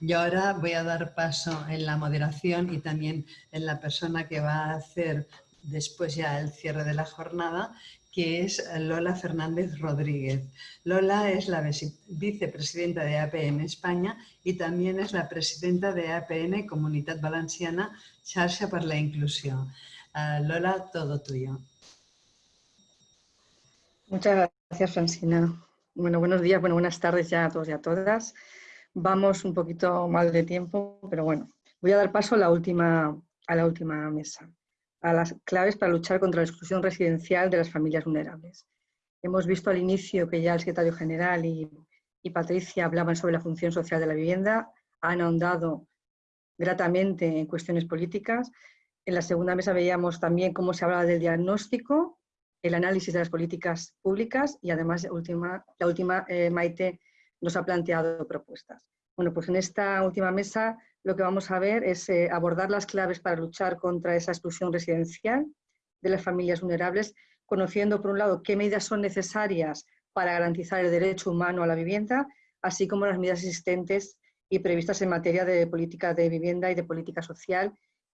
Yo ahora voy a dar paso en la moderación y también en la persona que va a hacer después ya el cierre de la jornada, que es Lola Fernández Rodríguez. Lola es la vicepresidenta de APN España y también es la presidenta de APN Comunidad Valenciana, Xarxa para la Inclusión. Ah, Lola, todo tuyo. Muchas gracias, Francina. Bueno, buenos días, bueno, buenas tardes ya a todos y a todas. Vamos un poquito mal de tiempo, pero bueno, voy a dar paso a la última, a la última mesa, a las claves para luchar contra la exclusión residencial de las familias vulnerables. Hemos visto al inicio que ya el secretario general y, y Patricia hablaban sobre la función social de la vivienda, han ahondado gratamente en cuestiones políticas. En la segunda mesa veíamos también cómo se hablaba del diagnóstico, el análisis de las políticas públicas y además última, la última eh, Maite nos ha planteado propuestas. Bueno, pues en esta última mesa lo que vamos a ver es eh, abordar las claves para luchar contra esa exclusión residencial de las familias vulnerables, conociendo por un lado qué medidas son necesarias para garantizar el derecho humano a la vivienda, así como las medidas existentes y previstas en materia de política de vivienda y de política social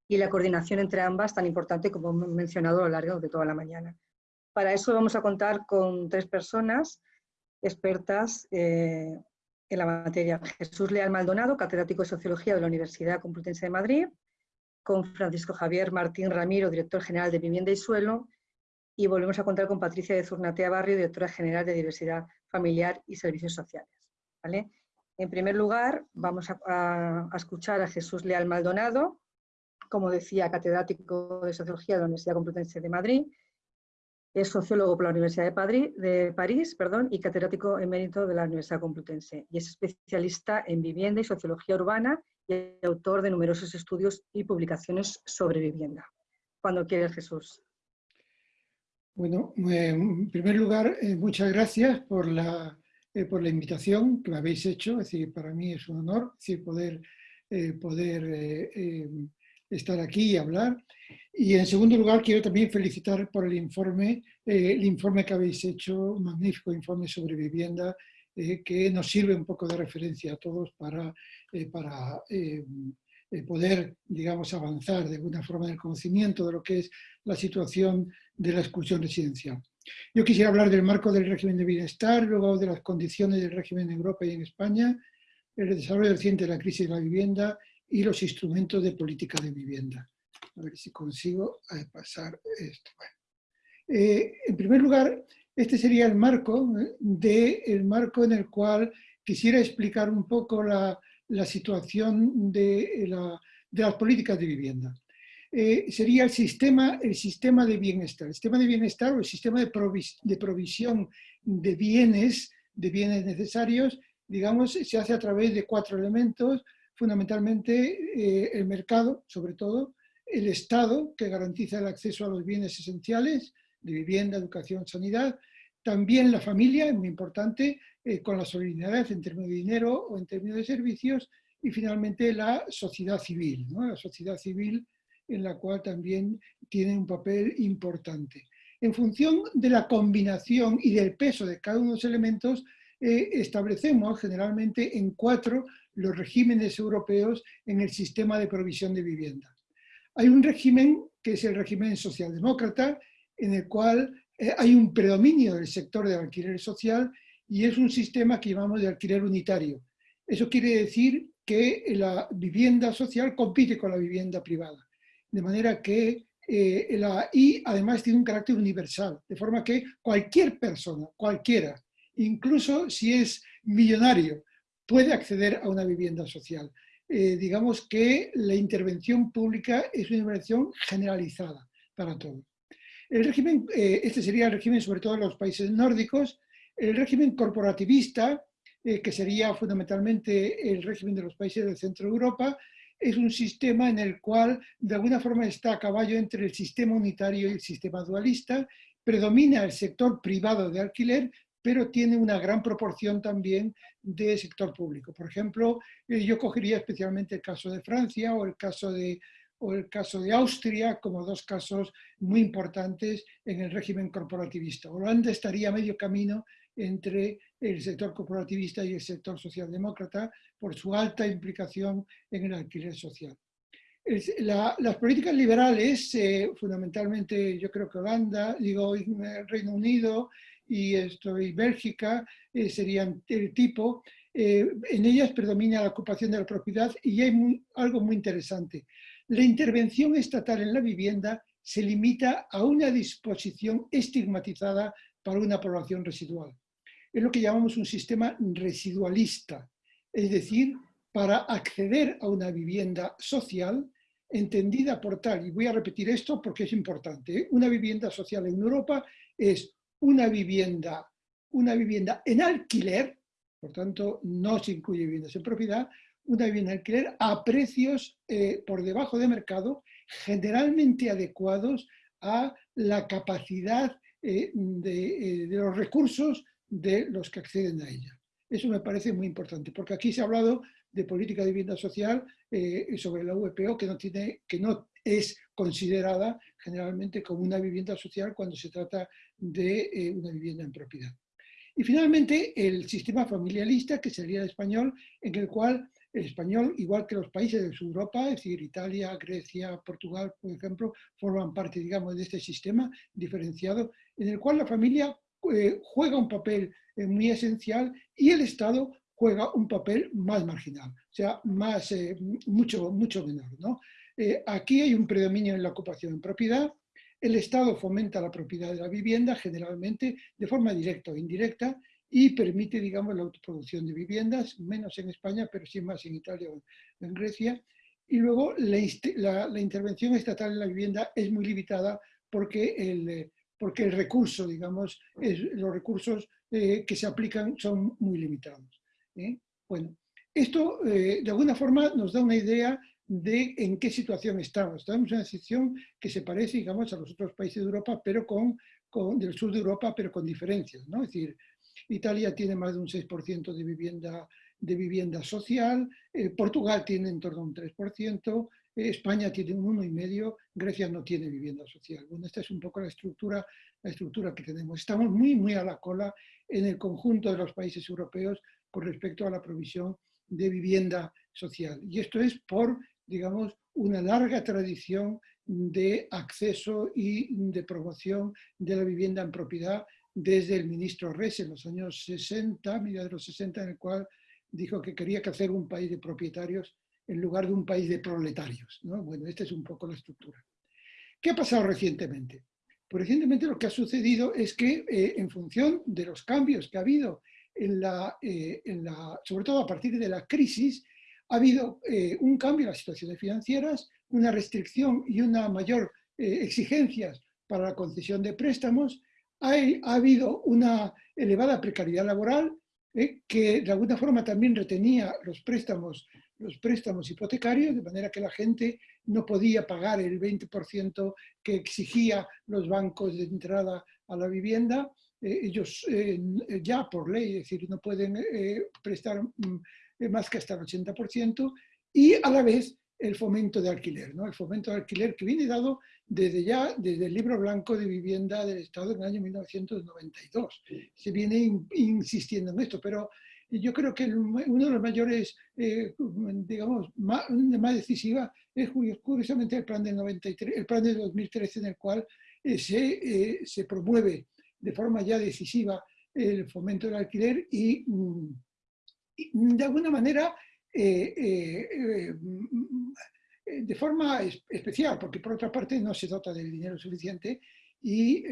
y la coordinación entre ambas tan importante como hemos mencionado a lo largo de toda la mañana. Para eso vamos a contar con tres personas expertas eh, en la materia. Jesús Leal Maldonado, catedrático de Sociología de la Universidad Complutense de Madrid, con Francisco Javier Martín Ramiro, director general de Vivienda y Suelo, y volvemos a contar con Patricia de Zurnatea Barrio, directora general de Diversidad Familiar y Servicios Sociales. ¿vale? En primer lugar, vamos a, a escuchar a Jesús Leal Maldonado, como decía, catedrático de Sociología de la Universidad Complutense de Madrid, es sociólogo por la Universidad de, París perdón, y catedrático emérito de la Universidad Complutense. Y es especialista en vivienda y sociología urbana y autor de numerosos estudios y publicaciones sobre vivienda. Cuando quieres, Jesús. Bueno, en primer lugar, eh, muchas gracias por la, eh, por la invitación que me habéis hecho. Es decir, para mí es un honor eh, poder estar aquí y hablar. Y en segundo lugar, quiero también felicitar por el informe, eh, el informe que habéis hecho, un magnífico informe sobre vivienda, eh, que nos sirve un poco de referencia a todos para, eh, para poder, digamos, avanzar de alguna forma en el conocimiento de lo que es la situación de la exclusión residencial. Yo quisiera hablar del marco del régimen de bienestar, luego de las condiciones del régimen en Europa y en España, el desarrollo reciente de la crisis de la vivienda y los instrumentos de política de vivienda. A ver si consigo eh, pasar esto. Eh, en primer lugar, este sería el marco, eh, de, el marco en el cual quisiera explicar un poco la, la situación de, la, de, las políticas de vivienda. sería el sistema, el sistema de bienestar. El sistema de bienestar o el sistema de, de provisión de bienes, de bienes necesarios, digamos, se hace a través de cuatro elementos, fundamentalmente eh, el mercado, sobre todo, el Estado, que garantiza el acceso a los bienes esenciales de vivienda, educación, sanidad, también la familia, muy importante, eh, con la solidaridad en términos de dinero o en términos de servicios, y finalmente la sociedad civil, la sociedad civil en la cual también tiene un papel importante. En función de la combinación y del peso de cada uno de los elementos, eh, establecemos generalmente en cuatro los regímenes europeos en el sistema de provisión de vivienda. Hay un régimen que es el régimen socialdemócrata, en el cual eh, hay un predominio del sector del alquiler social y es un sistema que llamamos de alquiler unitario. Eso quiere decir que la vivienda social compite con la vivienda privada, de manera que eh, la, y además tiene un carácter universal, de forma que cualquier persona, cualquiera, incluso si es millonario, puede acceder a una vivienda social. Eh, digamos que la intervención pública es una intervención generalizada para todos. El régimen, eh, este sería el régimen sobre todo en los países nórdicos, el régimen corporativista, eh, que sería fundamentalmente el régimen de los países del centro de Europa, es un sistema en el cual de alguna forma está a caballo entre el sistema unitario y el sistema dualista, predomina el sector privado de alquiler, pero tiene una gran proporción también de sector público. Por ejemplo, eh, yo cogería especialmente el caso de Francia o el caso de, o el caso de Austria como dos casos muy importantes en el régimen corporativista. Holanda estaría a medio camino entre el sector corporativista y el sector socialdemócrata por su alta implicación en el alquiler social. las políticas liberales, eh, fundamentalmente yo creo que Holanda, digo Reino Unido y, esto, y Bélgica eh, serían el tipo, eh, en ellas predomina la ocupación de la propiedad y hay algo muy interesante. La intervención estatal en la vivienda se limita a una disposición estigmatizada para una población residual. Es lo que llamamos un sistema residualista, es decir, para acceder a una vivienda social entendida por tal, y voy a repetir esto porque es importante, ¿eh? una vivienda social en Europa es una vivienda, una vivienda en alquiler, por tanto no se incluye viviendas en propiedad, una vivienda en alquiler a precios eh, por debajo de mercado, generalmente adecuados a la capacidad eh, de, de, los recursos de los que acceden a ella. Eso me parece muy importante, porque aquí se ha hablado de política de vivienda social eh, sobre la VPO que no, tiene, que no es considerada generalmente como una vivienda social cuando se trata de eh, una vivienda en propiedad. Y finalmente el sistema familialista, que sería el español, en el cual el español, igual que los países de Europa, es decir, Italia, Grecia, Portugal, por ejemplo, forman parte, digamos, de este sistema diferenciado, en el cual la familia eh, juega un papel muy esencial y el Estado juega un papel más marginal, o sea, más, eh, mucho, mucho menor. ¿no? Eh, aquí hay un predominio en la ocupación en propiedad, el Estado fomenta la propiedad de la vivienda generalmente de forma directa o indirecta y permite, digamos, la autoproducción de viviendas, menos en España, pero sí más en Italia o en Grecia. Y luego la, intervención estatal en la vivienda es muy limitada porque el, porque el recurso, digamos, los recursos eh, que se aplican son muy limitados. ¿eh? Bueno, esto eh, de alguna forma nos da una idea de en qué situación estamos. Estamos en una situación que se parece, digamos, a los otros países de Europa, pero con, con del sur de Europa, pero con diferencias, ¿no? Es decir, Italia tiene más de un 6% de vivienda, de vivienda social, eh, Portugal tiene en torno a un 3%, España tiene un 1,5%, Grecia no tiene vivienda social. Bueno, esta es un poco la estructura, la estructura que tenemos. Estamos muy, muy a la cola en el conjunto de los países europeos con respecto a la provisión de vivienda social. Y esto es por, digamos, una larga tradición de acceso y de promoción de la vivienda en propiedad desde el ministro Res en los años 60, media de los 60, en el cual dijo que quería que hacer un país de propietarios en lugar de un país de proletarios. ¿no? Bueno, esta es un poco la estructura. ¿Qué ha pasado recientemente? Pues recientemente lo que ha sucedido es que eh, en función de los cambios que ha habido en la, eh, en la, sobre todo a partir de la crisis, ha habido eh, un cambio en las situaciones financieras, una restricción y una mayor eh, exigencias para la concesión de préstamos, ha, ha habido una elevada precariedad laboral que de alguna forma también retenía los préstamos, los préstamos hipotecarios, de manera que la gente no podía pagar el 20% que exigía los bancos de entrada a la vivienda, eh, ellos eh, ya por ley, es decir, no pueden eh, prestar mm, más que hasta el 80%, y a la vez el fomento de alquiler, ¿no? el fomento de alquiler que viene dado desde ya, desde el libro blanco de vivienda del Estado en el año 1992. Se viene insistiendo en esto, pero yo creo que uno de los mayores, digamos, más, más decisiva es curiosamente el plan del 93, el plan de 2013 en el cual se, se promueve de forma ya decisiva el fomento del alquiler y, mm, de alguna manera eh, eh, eh, mm, de forma especial, porque por otra parte no se dota del dinero suficiente y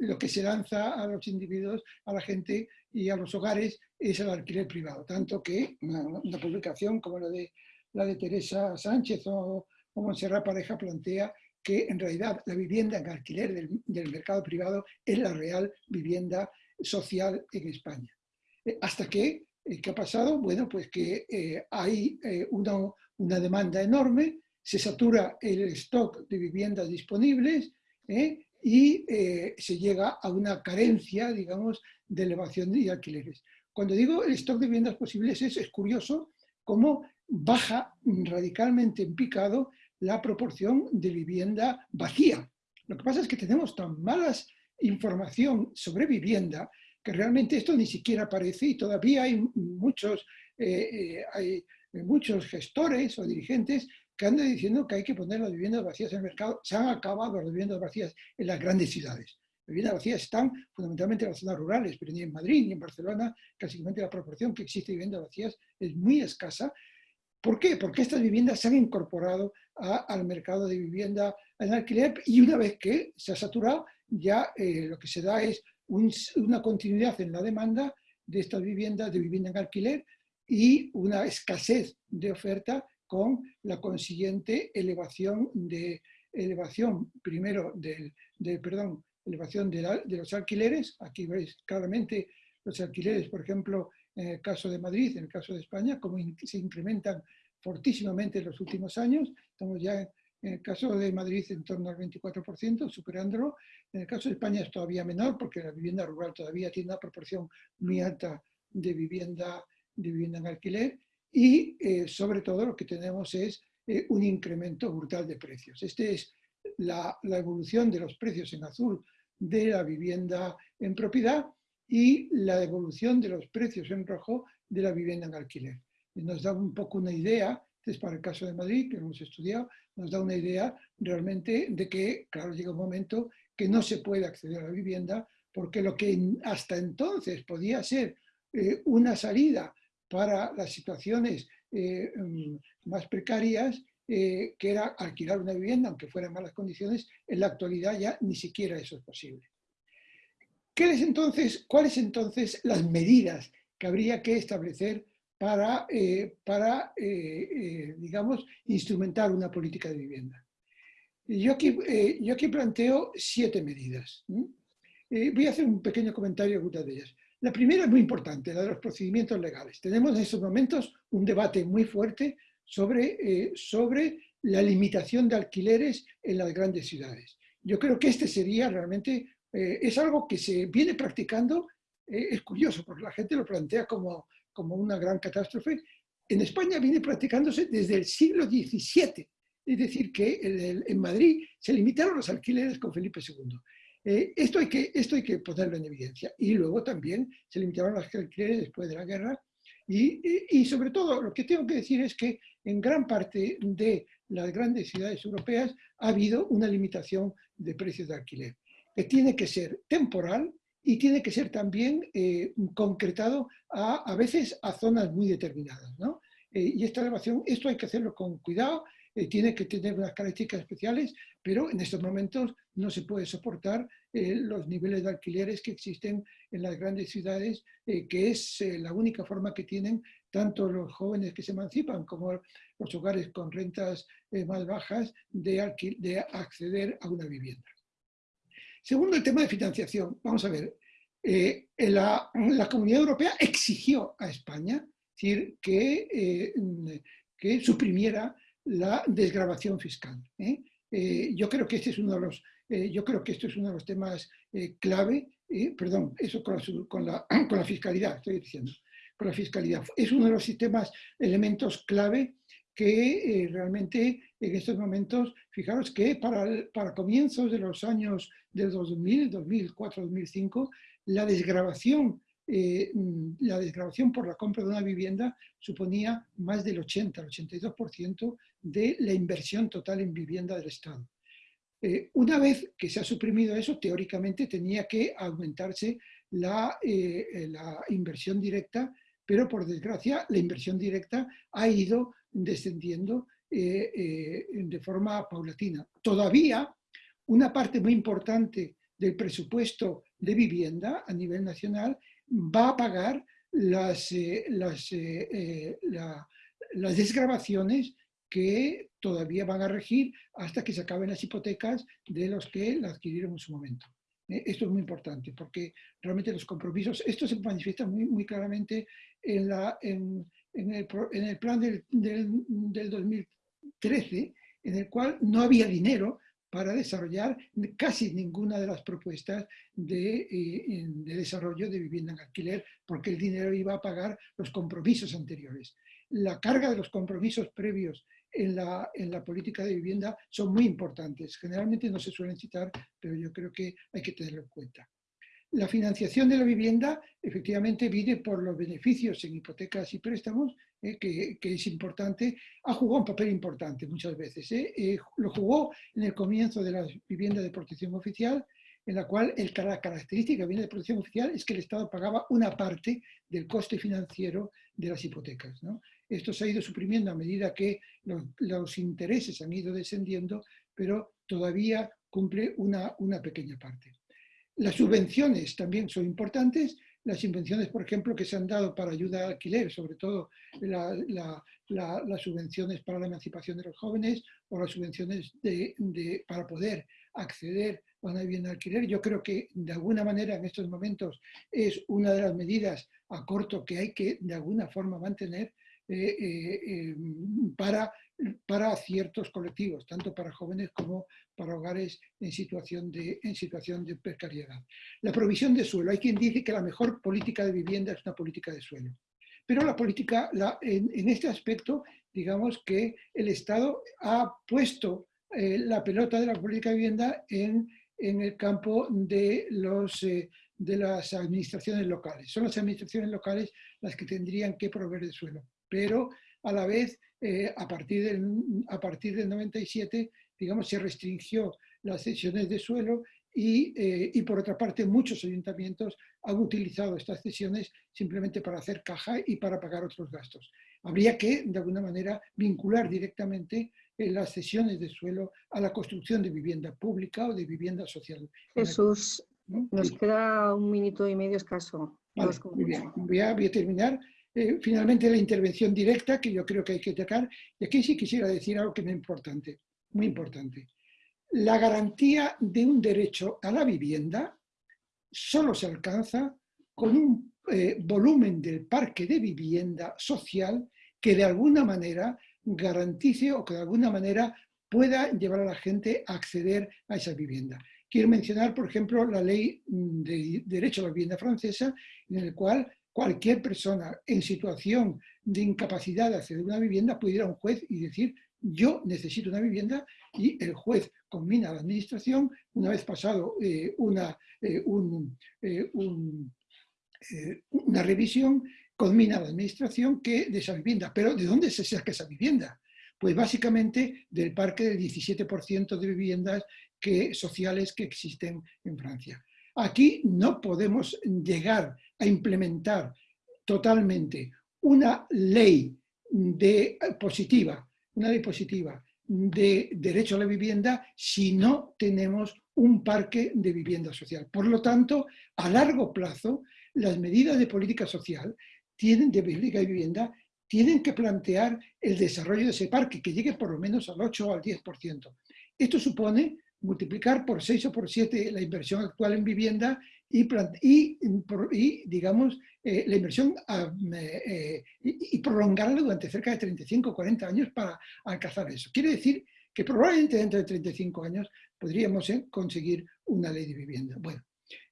lo que se lanza a los individuos, a la gente y a los hogares es el alquiler privado. Tanto que una, publicación como la de, la de Teresa Sánchez o, o Montserrat Pareja plantea que en realidad la vivienda en alquiler del, mercado privado es la real vivienda social en España. Eh, ¿Hasta qué? Eh, ¿Qué ha pasado? Bueno, pues que eh, hay una, una, demanda enorme, se satura el stock de viviendas disponibles y se llega a una carencia, digamos, de elevación de alquileres. Cuando digo el stock de viviendas posibles es, es curioso cómo baja radicalmente en picado la proporción de vivienda vacía. Lo que pasa es que tenemos tan malas información sobre vivienda realmente esto ni siquiera aparece y todavía hay muchos, eh, hay muchos gestores o dirigentes que andan diciendo que hay que poner las viviendas vacías en el mercado. Se han acabado las viviendas vacías en las grandes ciudades. Las viviendas vacías están fundamentalmente en las zonas rurales, pero ni en Madrid ni en Barcelona, casi la proporción que existe de viviendas vacías es muy escasa. ¿Por qué? Porque estas viviendas se han incorporado al mercado de vivienda en alquiler y una vez que se ha saturado, ya eh, lo que se da es una continuidad en la demanda de estas viviendas, de vivienda en alquiler y una escasez de oferta con la consiguiente elevación de elevación primero del, perdón, elevación de, los alquileres. Aquí veis claramente los alquileres, por ejemplo, en el caso de Madrid, en el caso de España, como se incrementan fortísimamente en los últimos años. Estamos ya en, el caso de Madrid en torno al 24%, superándolo. En el caso de España es todavía menor porque la vivienda rural todavía tiene una proporción muy alta de vivienda, de vivienda en alquiler y eh, sobre todo lo que tenemos es eh, un incremento brutal de precios. Esta es la, evolución de los precios en azul de la vivienda en propiedad y la evolución de los precios en rojo de la vivienda en alquiler. Nos da un poco una idea, es para el caso de Madrid, que hemos estudiado, nos da una idea realmente de que, claro, llega un momento que no se puede acceder a la vivienda porque lo que hasta entonces podía ser eh, una salida para las situaciones eh, mm, más precarias, eh, que era alquilar una vivienda, aunque fuera en malas condiciones, en la actualidad ya ni siquiera eso es posible. ¿Qué es entonces, ¿Cuáles entonces las medidas que habría que establecer para, eh, para digamos, instrumentar una política de vivienda? Yo aquí, yo aquí planteo siete medidas. voy a hacer un pequeño comentario de algunas de ellas. La primera es muy importante, la de los procedimientos legales. Tenemos en estos momentos un debate muy fuerte sobre, eh, sobre la limitación de alquileres en las grandes ciudades. Yo creo que este sería realmente, eh, es algo que se viene practicando, eh, es curioso, porque la gente lo plantea como, como una gran catástrofe. En España viene practicándose desde el siglo XVII, es decir, que en, en Madrid se limitaron los alquileres con Felipe II. Eh, esto, hay que, esto hay que ponerlo en evidencia. Y luego también se limitaron las alquileres después de la guerra. Y, sobre todo, lo que tengo que decir es que en gran parte de las grandes ciudades europeas ha habido una limitación de precios de alquiler, que tiene que ser temporal y tiene que ser también eh, concretado a, a veces a zonas muy determinadas. ¿no? Eh, y esta elevación, esto hay que hacerlo con cuidado eh, tiene que tener unas características especiales, pero en estos momentos no se puede soportar los niveles de alquileres que existen en las grandes ciudades, que es la única forma que tienen tanto los jóvenes que se emancipan como los hogares con rentas más bajas de acceder a una vivienda. Segundo, el tema de financiación. Vamos a ver, la, la, Comunidad Europea exigió a España decir, que, que suprimiera la desgrabación fiscal. ¿eh? Eh, yo creo que este es uno de los, eh, yo creo que esto es uno de los temas clave, perdón, eso con la, con, la, con la, fiscalidad, estoy diciendo, con la fiscalidad. Es uno de los sistemas, elementos clave que realmente en estos momentos, fijaros que para, para comienzos de los años del 2000, 2004, 2005, la desgrabación eh, mm, la desgrabación por la compra de una vivienda suponía más del 80, el 82% de la inversión total en vivienda del Estado. Eh, una vez que se ha suprimido eso, teóricamente tenía que aumentarse la, eh, la inversión directa, pero por desgracia la inversión directa ha ido descendiendo de forma paulatina. Todavía una parte muy importante del presupuesto de vivienda a nivel nacional va a pagar las, eh, las, eh, eh, desgrabaciones que todavía van a regir hasta que se acaben las hipotecas de los que la adquirieron en su momento. Esto es muy importante porque realmente los compromisos, esto se manifiesta muy, muy claramente en, la, en, el, en el, plan del, del, del 2013, en el cual no había dinero para desarrollar casi ninguna de las propuestas de, eh, de, desarrollo de vivienda en alquiler, porque el dinero iba a pagar los compromisos anteriores. La carga de los compromisos previos en la, en la política de vivienda son muy importantes. Generalmente no se suelen citar, pero yo creo que hay que tenerlo en cuenta. La financiación de la vivienda efectivamente viene por los beneficios en hipotecas y préstamos, eh, que, es importante, ha jugado un papel importante muchas veces. Eh. Eh, lo jugó en el comienzo de la vivienda de protección oficial, en la cual el, la característica de vivienda de protección oficial es que el Estado pagaba una parte del coste financiero de las hipotecas. Esto se ha ido suprimiendo a medida que los, intereses han ido descendiendo, pero todavía cumple una, una pequeña parte. Las subvenciones también son importantes. Las subvenciones, por ejemplo, que se han dado para ayuda al alquiler, sobre todo las subvenciones para la emancipación de los jóvenes o las subvenciones de, para poder acceder a una vivienda alquiler. Yo creo que de alguna manera en estos momentos es una de las medidas a corto que hay que de alguna forma mantener eh, eh, eh, para para ciertos colectivos, tanto para jóvenes como para hogares en situación, de, en situación de precariedad. La provisión de suelo. Hay quien dice que la mejor política de vivienda es una política de suelo. Pero la política, la, en, este aspecto, digamos que el Estado ha puesto eh, la pelota de la política de vivienda en, en el campo de, los, eh, de las administraciones locales. Son las administraciones locales las que tendrían que proveer de suelo. Pero a la vez eh, a, partir del, a partir del 97, digamos, se restringió las cesiones de suelo y, eh, y, por otra parte muchos ayuntamientos han utilizado estas cesiones simplemente para hacer caja y para pagar otros gastos. Habría que, de alguna manera, vincular directamente eh, las cesiones de suelo a la construcción de vivienda pública o de vivienda social. Jesús, nos queda un minuto y medio escaso. muy bien. Voy a, voy a terminar eh, finalmente la intervención directa, que yo creo que hay que tocar, y aquí sí quisiera decir algo que es importante, muy importante. La garantía de un derecho a la vivienda solo se alcanza con un eh, volumen del parque de vivienda social que de alguna manera garantice o que de alguna manera pueda llevar a la gente a acceder a esa vivienda. Quiero mencionar, por ejemplo, la ley de derecho a la vivienda francesa, en el cual cualquier persona en situación de incapacidad de acceder a una vivienda puede ir a un juez y decir yo necesito una vivienda y el juez combina la administración, una vez pasado eh, una, eh, eh, una revisión, combina la administración que de esa vivienda. Pero ¿de dónde se saca esa vivienda? Pues básicamente del parque del 17% de viviendas que, sociales que existen en Francia. Aquí no podemos llegar a implementar totalmente una ley de, positiva, una ley positiva de derecho a la vivienda si no tenemos un parque de vivienda social. Por lo tanto, a largo plazo, las medidas de política social tienen, de política de vivienda tienen que plantear el desarrollo de ese parque, que llegue por lo menos al 8 o al 10%. Esto supone multiplicar por 6 o por 7 la inversión actual en vivienda y, y, digamos, eh, la inversión eh, eh, y, prolongarla durante cerca de 35 o 40 años para alcanzar eso. Quiere decir que probablemente dentro de 35 años podríamos conseguir una ley de vivienda. Bueno,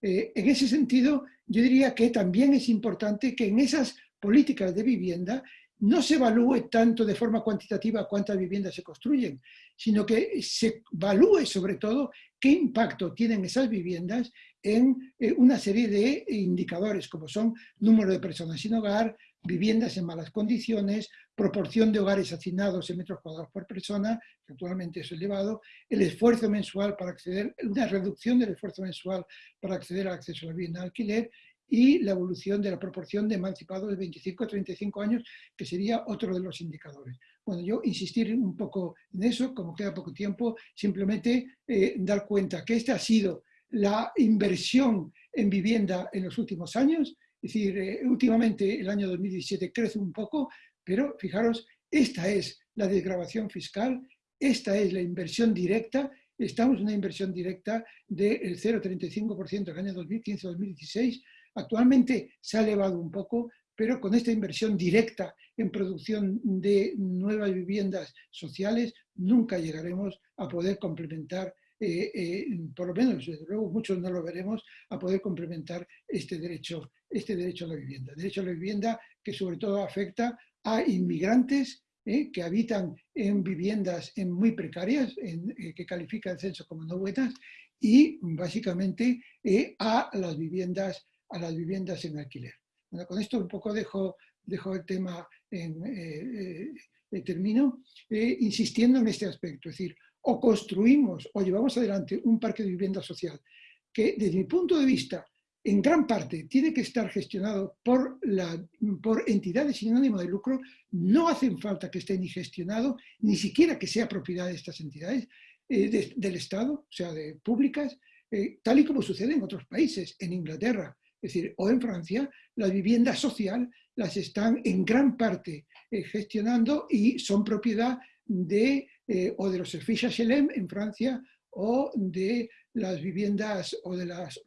en ese sentido, yo diría que también es importante que en esas políticas de vivienda no se evalúe tanto de forma cuantitativa cuántas viviendas se construyen, sino que se evalúe sobre todo qué impacto tienen esas viviendas en eh, una serie de indicadores, como son número de personas sin hogar, viviendas en malas condiciones, proporción de hogares asignados en metros cuadrados por persona, que actualmente es elevado, el esfuerzo mensual para acceder, una reducción del esfuerzo mensual para acceder al acceso a la vivienda de alquiler y la evolución de la proporción de emancipados de 25 a 35 años, que sería otro de los indicadores. Bueno, yo insistir un poco en eso, como queda poco tiempo, simplemente eh, dar cuenta que esta ha sido la inversión en vivienda en los últimos años, es decir, eh, últimamente el año 2017 crece un poco, pero fijaros, esta es la desgrabación fiscal, esta es la inversión directa, estamos en una inversión directa del 0,35% el año 2015-2016, Actualmente se ha elevado un poco, pero con esta inversión directa en producción de nuevas viviendas sociales, nunca llegaremos a poder complementar, eh, eh, por lo menos, desde luego muchos no lo veremos, a poder complementar este derecho, este derecho a la vivienda. Derecho a la vivienda que sobre todo afecta a inmigrantes eh, que habitan en viviendas en muy precarias, que califica el censo como no buenas, y básicamente a, las viviendas, a las viviendas en alquiler. Con esto un poco dejo, dejo el tema en, termino, insistiendo en este aspecto, es decir, o construimos o llevamos adelante un parque de vivienda social que desde mi punto de vista en gran parte tiene que estar gestionado por, la, por entidades sin ánimo de lucro, no hacen falta que esté ni gestionado, ni siquiera que sea propiedad de estas entidades eh, del Estado, o sea, públicas, eh, tal y como sucede en otros países, en Inglaterra, es decir, o en Francia, la vivienda social las están en gran parte eh, gestionando y son propiedad de, o de los servicios HLM en Francia o de las viviendas o de las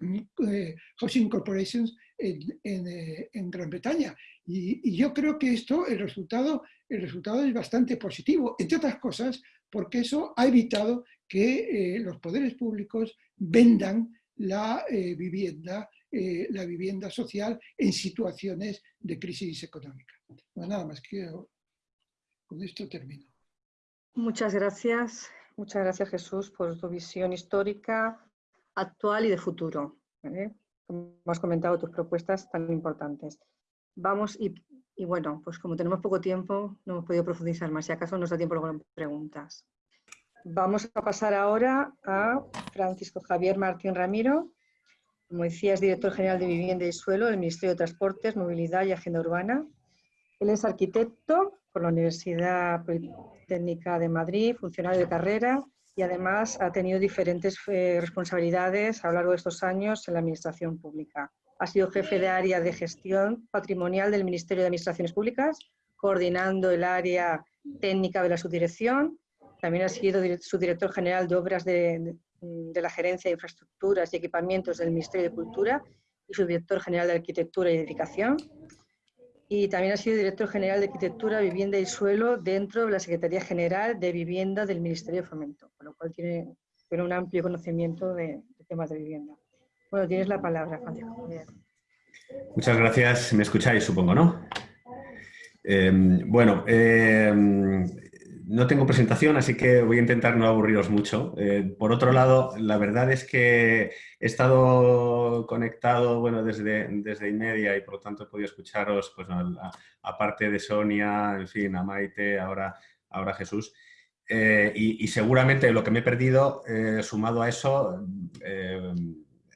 eh, housing corporations en, eh, Gran Bretaña. Y, yo creo que esto, el resultado, el resultado es bastante positivo, entre otras cosas, porque eso ha evitado que eh, los poderes públicos vendan la vivienda, la vivienda social en situaciones de crisis económica. nada más que con esto termino. Muchas gracias. Muchas gracias Jesús por tu visión histórica, actual y de futuro. Como has comentado, tus propuestas tan importantes. Vamos y, bueno, pues como tenemos poco tiempo, no hemos podido profundizar más. Si acaso nos da tiempo luego preguntas. Vamos a pasar ahora a Francisco Javier Martín Ramiro. Como decía, es director general de Vivienda y Suelo del Ministerio de Transportes, Movilidad y Agenda Urbana. Él es arquitecto por la Universidad Técnica de Madrid, funcionario de carrera y además ha tenido diferentes eh, responsabilidades a lo largo de estos años en la Administración Pública. Ha sido jefe de área de gestión patrimonial del Ministerio de Administraciones Públicas, coordinando el área técnica de la subdirección. También ha sido subdirector general de obras de, de la Gerencia de Infraestructuras y Equipamientos del Ministerio de Cultura y subdirector general de Arquitectura y Edificación y también ha sido director general de Arquitectura, Vivienda y Suelo dentro de la Secretaría General de Vivienda del Ministerio de Fomento, con lo cual tiene, un amplio conocimiento de, temas de vivienda. Bueno, tienes la palabra, Francisco. Muchas gracias. ¿Me escucháis, supongo, no? Eh, bueno, eh, no tengo presentación, así que voy a intentar no aburriros mucho. Eh, por otro lado, la verdad es que he estado conectado bueno, desde, desde y por lo tanto he podido escucharos, pues, aparte de Sonia, en fin, a Maite, ahora, ahora Jesús. Eh, y, seguramente lo que me he perdido, eh, sumado a eso,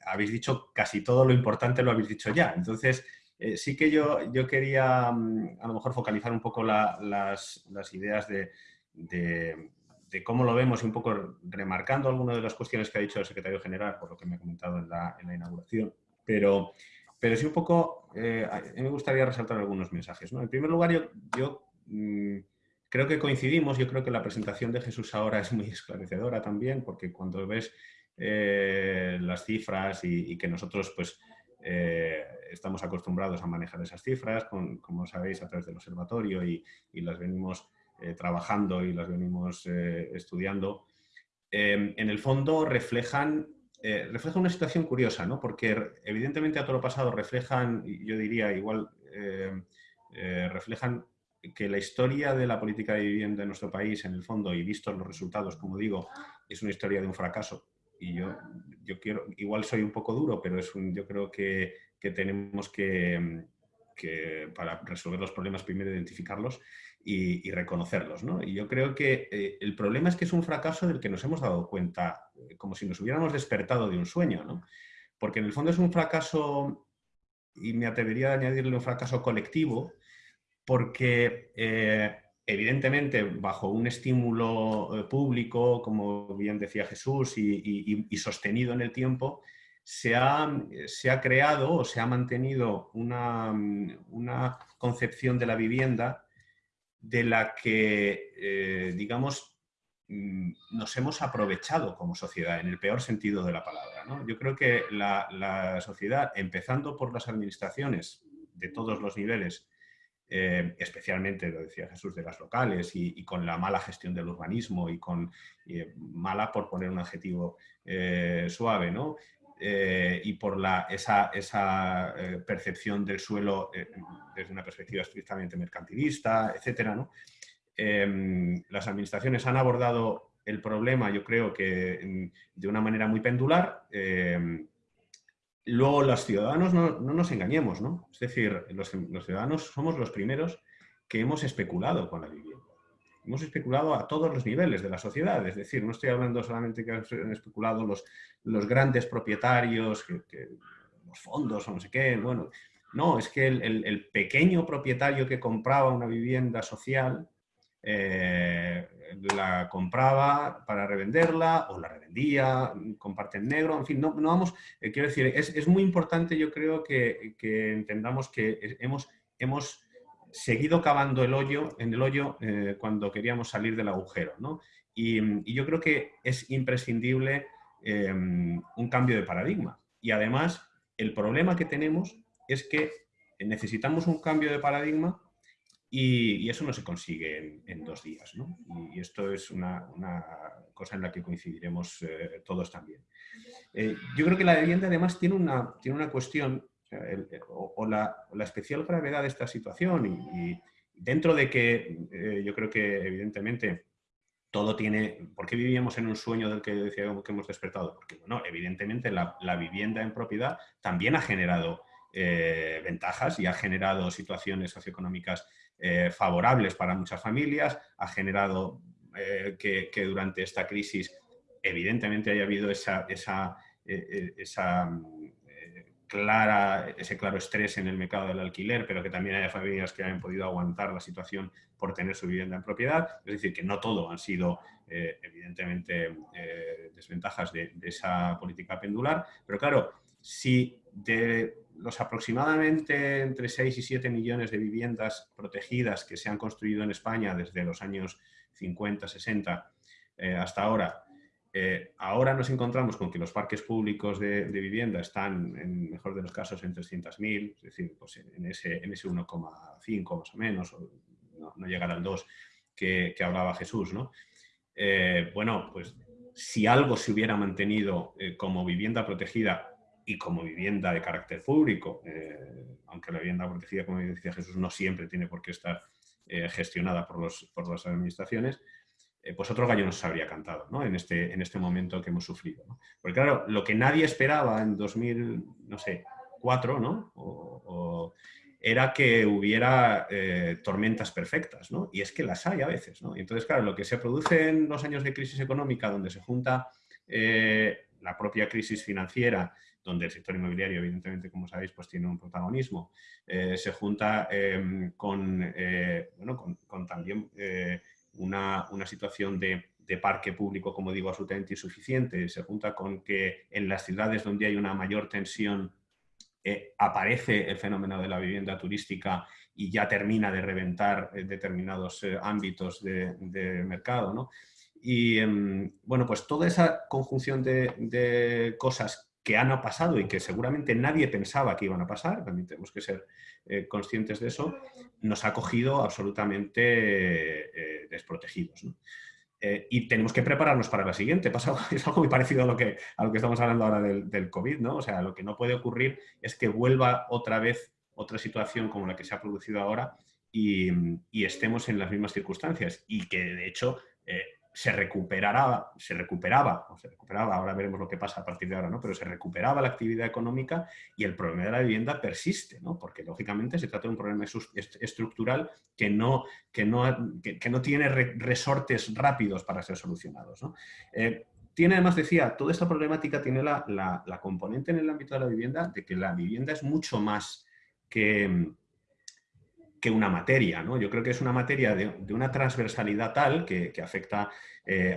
habéis dicho casi todo lo importante, lo habéis dicho ya. Entonces, sí que yo, yo quería mm, a lo mejor focalizar un poco las ideas de de, cómo lo vemos y un poco remarcando algunas de las cuestiones que ha dicho el secretario general, por lo que me ha comentado en la, inauguración. Pero, pero sí un poco, eh, me gustaría resaltar algunos mensajes. En primer lugar, yo, mm, creo que coincidimos, yo creo que la presentación de Jesús ahora es muy esclarecedora también, porque cuando ves eh, las cifras y, que nosotros pues eh, estamos acostumbrados a manejar esas cifras, como sabéis, a través del observatorio y, y las venimos trabajando y las venimos eh, estudiando, em, en el fondo reflejan, eh, reflejan una situación curiosa, ¿no? porque evidentemente a todo lo pasado reflejan, yo diría igual, reflejan que la historia de la política de vivienda en nuestro país, en el fondo, y vistos los resultados, como digo, es una historia de un fracaso. Y yo, yo quiero, igual soy un poco duro, pero es un, yo creo que, que tenemos que, que, para resolver los problemas, primero identificarlos y, reconocerlos. ¿no? Y yo creo que eh, el problema es que es un fracaso del que nos hemos dado cuenta, eh, como si nos hubiéramos despertado de un sueño, ¿no? porque en el fondo es un fracaso, y me atrevería a añadirle un fracaso colectivo, porque eh, evidentemente bajo un estímulo público, como bien decía Jesús, y, y sostenido en el tiempo, se ha, se ha, creado o se ha mantenido una, una, concepción de la vivienda de la que, eh, digamos, mm, nos hemos aprovechado como sociedad, en el peor sentido de la palabra. Yo creo que la, sociedad, empezando por las administraciones de todos los niveles, eh, especialmente, lo decía Jesús, de las locales y, con la mala gestión del urbanismo y con eh, mala, por poner un adjetivo suave, ¿no? Eh, y por la, esa, esa eh, percepción del suelo eh, desde una perspectiva estrictamente mercantilista, etc. ¿no? Em, las administraciones han abordado el problema, yo creo que de una manera muy pendular. Eh, luego los ciudadanos no, nos engañemos, ¿no? Es decir, los, ciudadanos somos los primeros que hemos especulado con la vivienda. Hemos especulado a todos los niveles de la sociedad, es decir, no estoy hablando solamente que han especulado los, los grandes propietarios, que, los fondos o no sé qué, bueno, no, es que el pequeño propietario que compraba una vivienda social eh, la compraba para revenderla o la revendía con parte en negro, en fin, no, no vamos, eh, quiero decir, es, muy importante yo creo que, entendamos que hemos, hemos seguido cavando el hoyo, en el hoyo eh, cuando queríamos salir del agujero, ¿no? y, yo creo que es imprescindible un cambio de paradigma. Y además, el problema que tenemos es que necesitamos un cambio de paradigma y, eso no se consigue en, dos días, ¿no? Y, esto es una, cosa en la que coincidiremos eh, todos también. Eh, yo creo que la vivienda además tiene una, tiene una cuestión o, la, especial gravedad de esta situación y, dentro de que eh, yo creo que evidentemente todo tiene... ¿Por qué vivíamos en un sueño del que decíamos que hemos despertado? Porque, bueno, evidentemente la, la vivienda en propiedad también ha generado ventajas y ha generado situaciones socioeconómicas eh, favorables para muchas familias, ha generado eh, que, durante esta crisis evidentemente haya habido esa, esa, eh, esa clara, ese claro estrés en el mercado del alquiler, pero que también haya familias que hayan podido aguantar la situación por tener su vivienda en propiedad. Es decir, que no todo han sido, evidentemente, desventajas de, de, esa política pendular. Pero claro, si de los aproximadamente entre 6 y 7 millones de viviendas protegidas que se han construido en España desde los años 50, 60 eh, hasta ahora, eh, ahora nos encontramos con que los parques públicos de, vivienda están, en mejor de los casos, en 300.000, es decir, pues en ese, en ese 1,5 más o menos, o no, no, llegar al 2 que, hablaba Jesús. ¿no? Eh, bueno, pues si algo se hubiera mantenido como vivienda protegida y como vivienda de carácter público, eh, aunque la vivienda protegida, como decía Jesús, no siempre tiene por qué estar eh, gestionada por, los, por las administraciones, eh, pues otro gallo nos habría cantado ¿no? en, este, en este momento que hemos sufrido. Porque claro, lo que nadie esperaba en 2004 ¿no? O, era que hubiera tormentas perfectas, ¿no? y es que las hay a veces. ¿no? Y entonces, claro, lo que se produce en los años de crisis económica, donde se junta la propia crisis financiera donde el sector inmobiliario, evidentemente, como sabéis, pues tiene un protagonismo, eh, se junta em, con, eh, bueno, con, también eh, una, situación de, parque público, como digo, absolutamente insuficiente, se junta con que en las ciudades donde hay una mayor tensión aparece el fenómeno de la vivienda turística y ya termina de reventar determinados ámbitos de, mercado, ¿no? Y em, bueno, pues toda esa conjunción de, de, cosas que han pasado y que seguramente nadie pensaba que iban a pasar, también tenemos que ser eh, conscientes de eso, nos ha cogido absolutamente eh, desprotegidos. Eh, y tenemos que prepararnos para la siguiente. Pasa, es algo muy parecido a lo, que, a lo que estamos hablando ahora del, COVID, ¿no? O sea, lo que no puede ocurrir es que vuelva otra vez otra situación como la que se ha producido ahora y, y estemos en las mismas circunstancias y que, de hecho, se recuperaba, se recuperaba, se recuperaba, ahora veremos lo que pasa a partir de ahora, ¿no? pero se recuperaba la actividad económica y el problema de la vivienda persiste, ¿no? porque lógicamente se trata de un problema estructural que no, que no, que, no tiene resortes rápidos para ser solucionados. ¿no? Eh, tiene además, decía, toda esta problemática tiene la, la, componente en el ámbito de la vivienda de que la vivienda es mucho más que, que una materia. ¿no? Yo creo que es una materia de, una transversalidad tal que, afecta eh,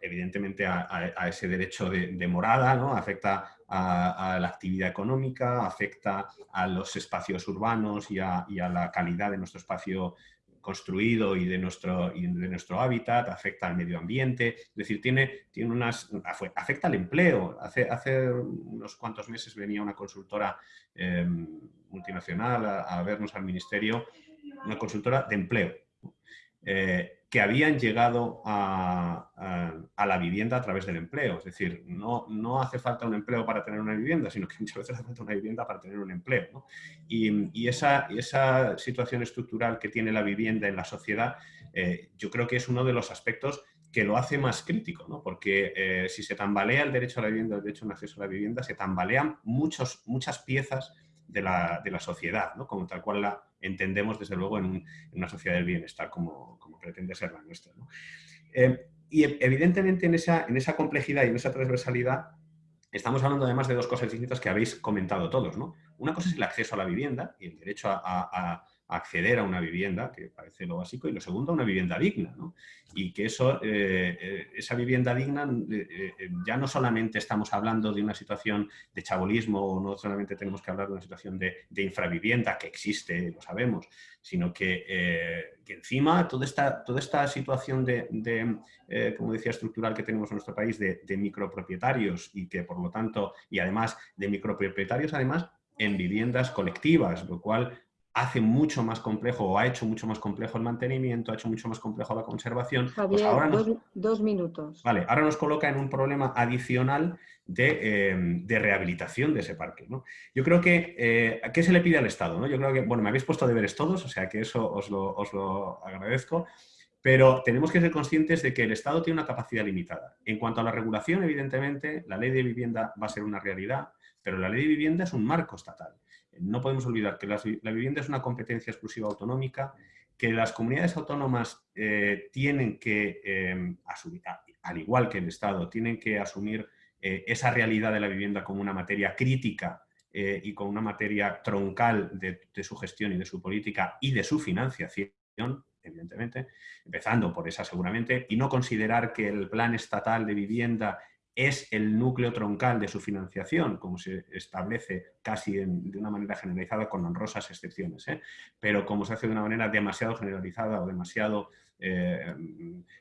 evidentemente a, ese derecho de, morada, ¿no? afecta a, la actividad económica, afecta a los espacios urbanos y a, la calidad de nuestro espacio construido y de nuestro, de nuestro hábitat, afecta al medio ambiente, es decir, tiene, tiene unas, afecta al empleo. Hace, hace unos cuantos meses venía una consultora em, multinacional a, vernos al ministerio, una consultora de empleo, eh, que habían llegado a, la vivienda a través del empleo. Es decir, no, no hace falta un empleo para tener una vivienda, sino que muchas veces hace falta una vivienda para tener un empleo. Y, esa, esa, situación estructural que tiene la vivienda en la sociedad, eh, yo creo que es uno de los aspectos que lo hace más crítico, ¿no? porque eh, si se tambalea el derecho a la vivienda, el derecho a un acceso a la vivienda, se tambalean muchos, muchas piezas de la, de la sociedad, ¿no? como tal cual la entendemos desde luego en, una sociedad del bienestar como, como pretende ser la nuestra. Eh, y evidentemente en esa, en esa complejidad y en esa transversalidad estamos hablando además de dos cosas distintas que habéis comentado todos. ¿no? Una cosa es el acceso a la vivienda y el derecho a, acceder a una vivienda, que parece lo básico, y lo segundo, una vivienda digna. ¿no? Y que eso, eh, eh, esa vivienda digna, eh, ya no solamente estamos hablando de una situación de chabolismo, no solamente tenemos que hablar de una situación de, infravivienda, que existe, lo sabemos, sino que, encima toda esta, toda esta situación de, como decía, estructural que tenemos en nuestro país, de micropropietarios y que por lo tanto, y además de micropropietarios, además, en viviendas colectivas, lo cual hace mucho más complejo o ha hecho mucho más complejo el mantenimiento, ha hecho mucho más complejo la conservación. Pues Javier, dos, minutos. Vale, ahora nos coloca en un problema adicional de, eh, rehabilitación de ese parque. Yo creo que, eh, ¿qué se le pide al Estado? ¿no? Yo creo que, bueno, me habéis puesto deberes todos, o sea que eso os lo, os lo agradezco, pero tenemos que ser conscientes de que el Estado tiene una capacidad limitada. En cuanto a la regulación, evidentemente, la ley de vivienda va a ser una realidad, pero la ley de vivienda es un marco estatal. No podemos olvidar que la, vivienda es una competencia exclusiva autonómica, que las comunidades autónomas eh, tienen que, eh, asumir, al igual que el Estado, tienen que asumir eh, esa realidad de la vivienda como una materia crítica y como una materia troncal de, su gestión y de su política y de su financiación, evidentemente, empezando por esa seguramente, y no considerar que el plan estatal de vivienda es el núcleo troncal de su financiación, como se establece casi de una manera generalizada con honrosas excepciones, ¿eh? pero como se hace de una manera demasiado generalizada o demasiado eh,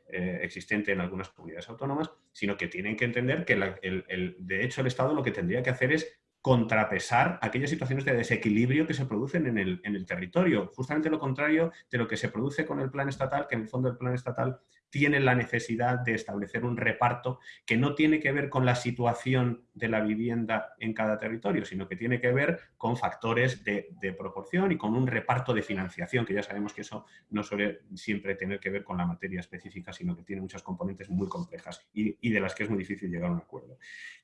eh, existente en algunas comunidades autónomas, sino que tienen que entender que de hecho el Estado lo que tendría que hacer es contrapesar aquellas situaciones de desequilibrio que se producen en el, en el, territorio. Justamente lo contrario de lo que se produce con el plan estatal, que en el fondo el plan estatal tiene la necesidad de establecer un reparto que no tiene que ver con la situación de la vivienda en cada territorio, sino que tiene que ver con factores de, proporción y con un reparto de financiación, que ya sabemos que eso no suele siempre tener que ver con la materia específica, sino que tiene muchas componentes muy complejas y, y de las que es muy difícil llegar a un acuerdo.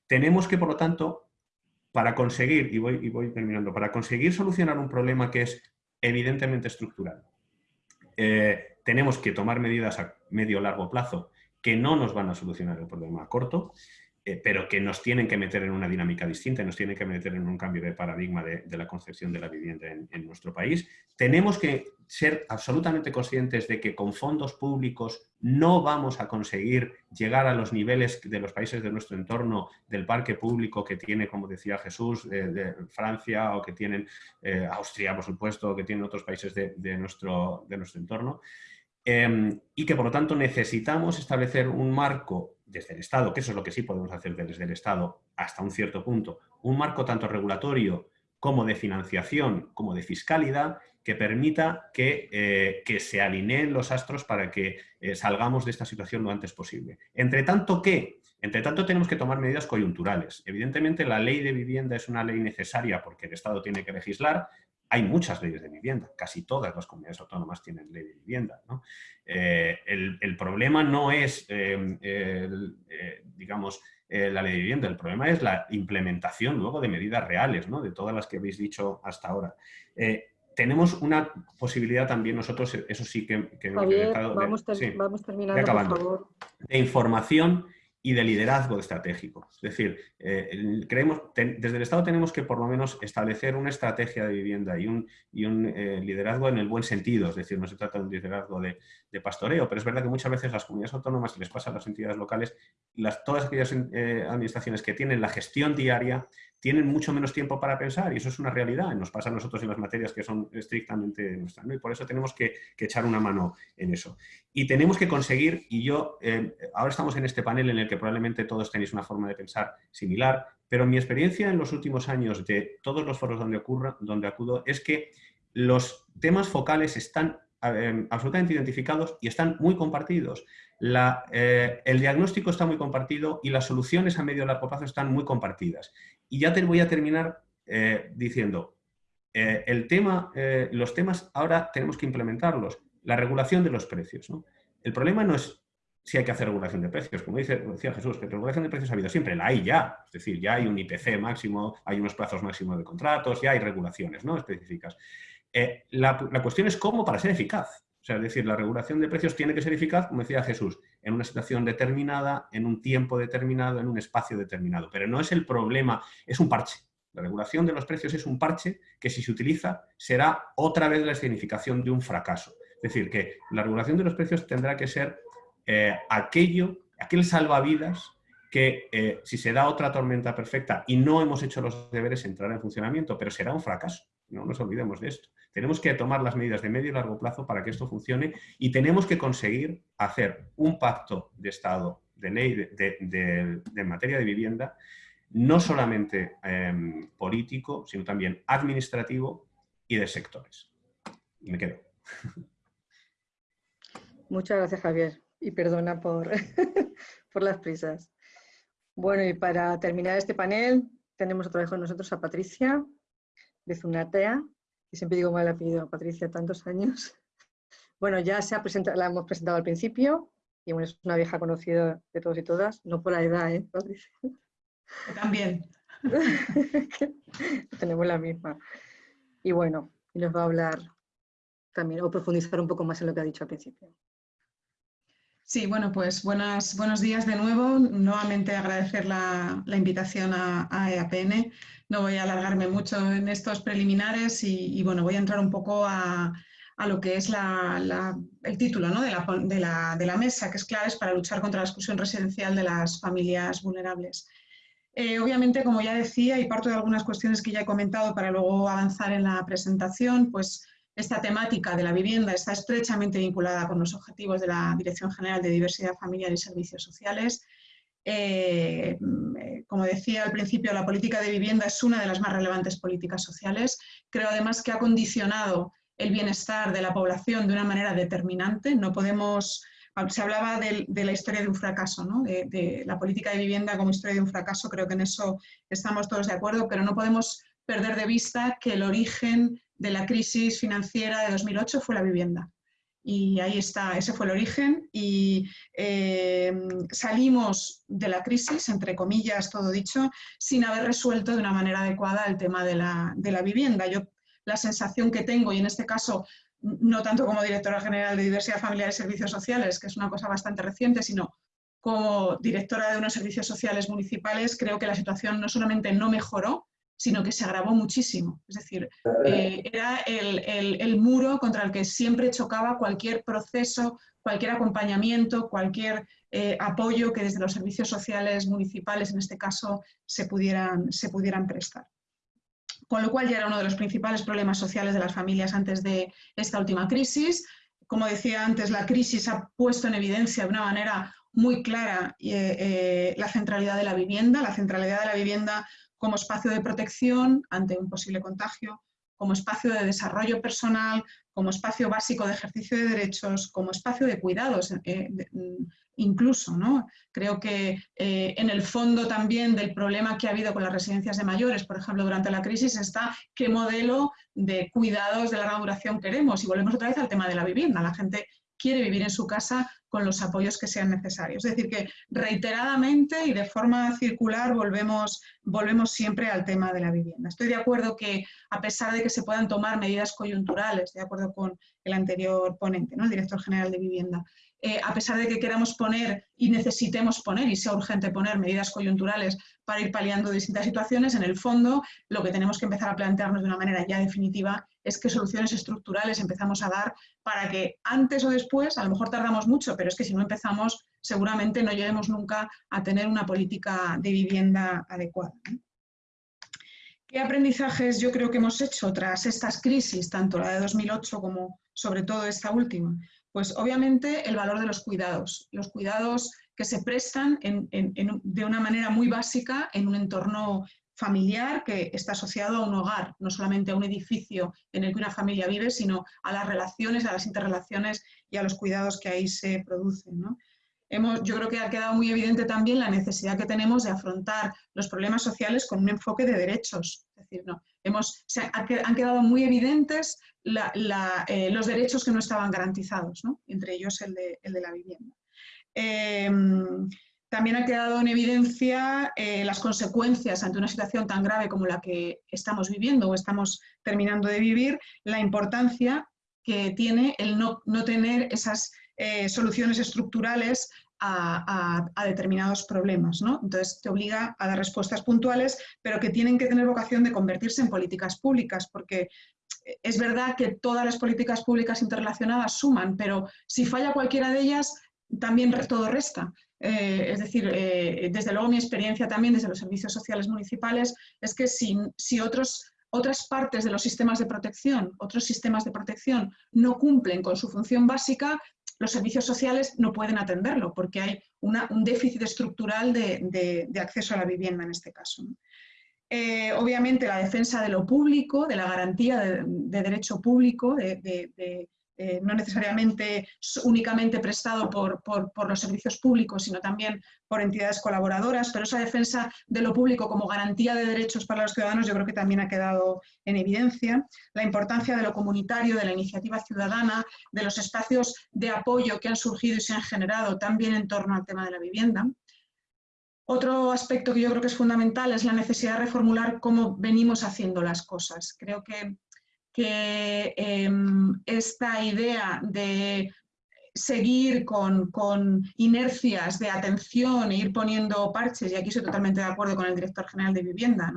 Tenemos que, por lo tanto, para conseguir, y voy, y voy terminando, para conseguir solucionar un problema que es evidentemente estructural, eh, tenemos que tomar medidas a medio o largo plazo que no nos van a solucionar el problema a corto, eh, pero que nos tienen que meter en una dinámica distinta, nos tienen que meter en un cambio de paradigma de, la concepción de la vivienda en, nuestro país. Tenemos que ser absolutamente conscientes de que con fondos públicos no vamos a conseguir llegar a los niveles de los países de nuestro entorno, del parque público que tiene, como decía Jesús, de, Francia o que tienen eh, Austria, por supuesto, o que tienen otros países de, nuestro, de nuestro entorno. Em, y que por lo tanto necesitamos establecer un marco desde el Estado, que eso es lo que sí podemos hacer desde el Estado hasta un cierto punto, un marco tanto regulatorio como de financiación, como de fiscalidad, que permita que, eh, se alineen los astros para que eh, salgamos de esta situación lo antes posible. Entre tanto, ¿qué? Entre tanto, tenemos que tomar medidas coyunturales. Evidentemente, la ley de vivienda es una ley necesaria porque el Estado tiene que legislar, hay muchas leyes de vivienda, casi todas las comunidades autónomas tienen ley de vivienda. Eh, el, problema no es, eh, eh, digamos, la ley de vivienda, el problema es la implementación luego de medidas reales, ¿no? de todas las que habéis dicho hasta ahora. tenemos una posibilidad también nosotros, eso sí que... que vamos, vamos terminando, por favor. De información y de liderazgo estratégico. Es decir, eh, creemos, desde el Estado tenemos que por lo menos establecer una estrategia de vivienda y un, y un eh, liderazgo en el buen sentido, es decir, no se trata de un liderazgo de, pastoreo, pero es verdad que muchas veces las comunidades autónomas, y les pasa a las entidades locales, las, todas aquellas eh, administraciones que tienen la gestión diaria tienen mucho menos tiempo para pensar y eso es una realidad. Nos pasa a nosotros en las materias que son estrictamente nuestras y por eso tenemos que, echar una mano en eso. Y tenemos que conseguir, y yo, eh, ahora estamos en este panel en el que probablemente todos tenéis una forma de pensar similar, pero mi experiencia en los últimos años de todos los foros donde, ocurra, donde acudo es que los temas focales están eh, absolutamente identificados y están muy compartidos. Eh, el diagnóstico está muy compartido y las soluciones a medio y largo plazo están muy compartidas. Y ya te voy a terminar eh, diciendo, eh, el tema, los temas ahora tenemos que implementarlos. La regulación de los precios. El problema no es si hay que hacer regulación de precios. Como dice, decía Jesús, que regulación de precios ha habido siempre, la hay ya. Es decir, ya hay un IPC máximo, hay unos plazos máximos de contratos, ya hay regulaciones ¿no? específicas. Eh, la, cuestión es cómo para ser eficaz. Sea, es decir, la regulación de precios tiene que ser eficaz, como decía Jesús, en una situación determinada, en un tiempo determinado, en un espacio determinado. Pero no es el problema, es un parche. La regulación de los precios es un parche que si se utiliza será otra vez la escenificación de un fracaso. Es decir, que la regulación de los precios tendrá que ser eh, aquello, aquel salvavidas que eh, si se da otra tormenta perfecta y no hemos hecho los deberes entrará en funcionamiento, pero será un fracaso. No nos olvidemos de esto. Tenemos que tomar las medidas de medio y largo plazo para que esto funcione y tenemos que conseguir hacer un pacto de Estado, de ley, de, materia de vivienda, no solamente em, político, sino también administrativo y de sectores. Me quedo. Muchas gracias, Javier y perdona por, por las prisas. Bueno, y para terminar este panel, tenemos otra vez con nosotros a Patricia de Zunatea, y siempre digo mal apellido a Patricia, tantos años. Bueno, ya se ha presentado, la hemos presentado al principio, y bueno, es una vieja conocida de todos y todas, no por la edad, ¿eh, Patricia? También. Tenemos la misma. Y bueno, y nos va a hablar también, o profundizar un poco más en lo que ha dicho al principio. Sí, bueno, pues buenas, buenos días de nuevo. Nuevamente agradecer la, invitación a, EAPN. No voy a alargarme mucho en estos preliminares y, bueno, voy a entrar un poco a, lo que es el título de, la, mesa, que es claves para luchar contra la exclusión residencial de las familias vulnerables. Eh, obviamente, como ya decía, y parto de algunas cuestiones que ya he comentado para luego avanzar en la presentación, pues esta temática de la vivienda está estrechamente vinculada con los objetivos de la Dirección General de Diversidad Familiar y Servicios Sociales. Eh, como decía al principio, la política de vivienda es una de las más relevantes políticas sociales. Creo además que ha condicionado el bienestar de la población de una manera determinante. No podemos, se hablaba de, la historia de un fracaso, de, de, la política de vivienda como historia de un fracaso, creo que en eso estamos todos de acuerdo, pero no podemos perder de vista que el origen de la crisis financiera de 2008 fue la vivienda. Y ahí está, ese fue el origen y eh, salimos de la crisis, entre comillas, todo dicho, sin haber resuelto de una manera adecuada el tema de la, de la vivienda. Yo la sensación que tengo, y en este caso no tanto como directora general de Diversidad Familiar y Servicios Sociales, que es una cosa bastante reciente, sino como directora de unos servicios sociales municipales, creo que la situación no solamente no mejoró, sino que se agravó muchísimo. Es decir, eh, era el, muro contra el que siempre chocaba cualquier proceso, cualquier acompañamiento, cualquier eh, apoyo que desde los servicios sociales municipales, en este caso, se pudieran, se pudieran prestar. Con lo cual ya era uno de los principales problemas sociales de las familias antes de esta última crisis. Como decía antes, la crisis ha puesto en evidencia de una manera muy clara eh, la centralidad de la vivienda, la centralidad de la vivienda como espacio de protección ante un posible contagio, como espacio de desarrollo personal, como espacio básico de ejercicio de derechos, como espacio de cuidados eh, mm, incluso. ¿no? Creo que eh, en el fondo también del problema que ha habido con las residencias de mayores, por ejemplo, durante la crisis, está qué modelo de cuidados de larga duración queremos. Y volvemos otra vez al tema de la vivienda. La gente quiere vivir en su casa con los apoyos que sean necesarios. Es decir, que reiteradamente y de forma circular volvemos, volvemos siempre al tema de la vivienda. Estoy de acuerdo que a pesar de que se puedan tomar medidas coyunturales, de acuerdo con el anterior ponente, ¿no? el director general de vivienda, eh, a pesar de que queramos poner y necesitemos poner y sea urgente poner medidas coyunturales para ir paliando distintas situaciones, en el fondo lo que tenemos que empezar a plantearnos de una manera ya definitiva es qué soluciones estructurales empezamos a dar para que antes o después, a lo mejor tardamos mucho, pero es que si no empezamos seguramente no lleguemos nunca a tener una política de vivienda adecuada. ¿Qué aprendizajes yo creo que hemos hecho tras estas crisis, tanto la de 2008 como sobre todo esta última? Pues obviamente el valor de los cuidados, los cuidados que se prestan de una manera muy básica en un entorno familiar que está asociado a un hogar, no solamente a un edificio en el que una familia vive, sino a las relaciones, a las interrelaciones y a los cuidados que ahí se producen. Hemos, yo creo que ha quedado muy evidente también la necesidad que tenemos de afrontar los problemas sociales con un enfoque de derechos. Es decir, no, hemos, han quedado muy evidentes eh, los derechos que no estaban garantizados, entre ellos el de, la vivienda. Em, también ha quedado en evidencia eh, las consecuencias ante una situación tan grave como la que estamos viviendo o estamos terminando de vivir, la importancia que tiene el no, tener esas eh, soluciones estructurales a, determinados problemas. ¿no? Entonces, te obliga a dar respuestas puntuales, pero que tienen que tener vocación de convertirse en políticas públicas, porque es verdad que todas las políticas públicas interrelacionadas suman, pero si falla cualquiera de ellas, también todo resta. Eh, es decir, eh, desde luego mi experiencia también desde los servicios sociales municipales es que si, si otros, otras partes de los sistemas de protección, otros sistemas de protección no cumplen con su función básica, los servicios sociales no pueden atenderlo porque hay un déficit estructural de, acceso a la vivienda en este caso. Eh, obviamente la defensa de lo público, de la garantía de, derecho público, de, eh, no necesariamente únicamente prestado por, los servicios públicos, sino también por entidades colaboradoras, pero esa defensa de lo público como garantía de derechos para los ciudadanos yo creo que también ha quedado en evidencia. La importancia de lo comunitario, de la iniciativa ciudadana, de los espacios de apoyo que han surgido y se han generado también en torno al tema de la vivienda. Otro aspecto que yo creo que es fundamental es la necesidad de reformular cómo venimos haciendo las cosas. Creo que que em, esta idea de seguir con, inercias de atención e ir poniendo parches, y aquí estoy totalmente de acuerdo con el director general de vivienda,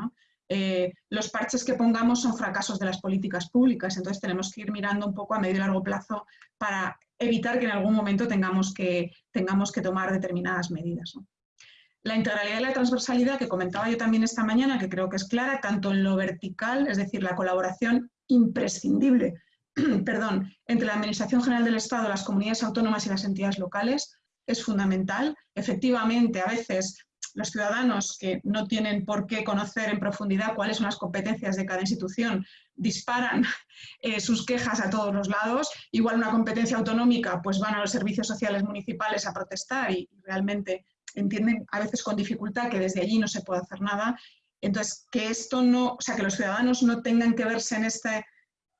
eh, los parches que pongamos son fracasos de las políticas públicas, entonces tenemos que ir mirando un poco a medio y largo plazo para evitar que en algún momento tengamos que, tengamos que tomar determinadas medidas. La integralidad y la transversalidad que comentaba yo también esta mañana, que creo que es clara, tanto en lo vertical, es decir, la colaboración imprescindible perdón, entre la Administración General del Estado, las comunidades autónomas y las entidades locales es fundamental. Efectivamente, a veces los ciudadanos que no tienen por qué conocer en profundidad cuáles son las competencias de cada institución disparan eh, sus quejas a todos los lados. Igual una competencia autonómica, pues van a los servicios sociales municipales a protestar y realmente entienden a veces con dificultad que desde allí no se puede hacer nada entonces, que esto no, o sea, que los ciudadanos no tengan que verse en este,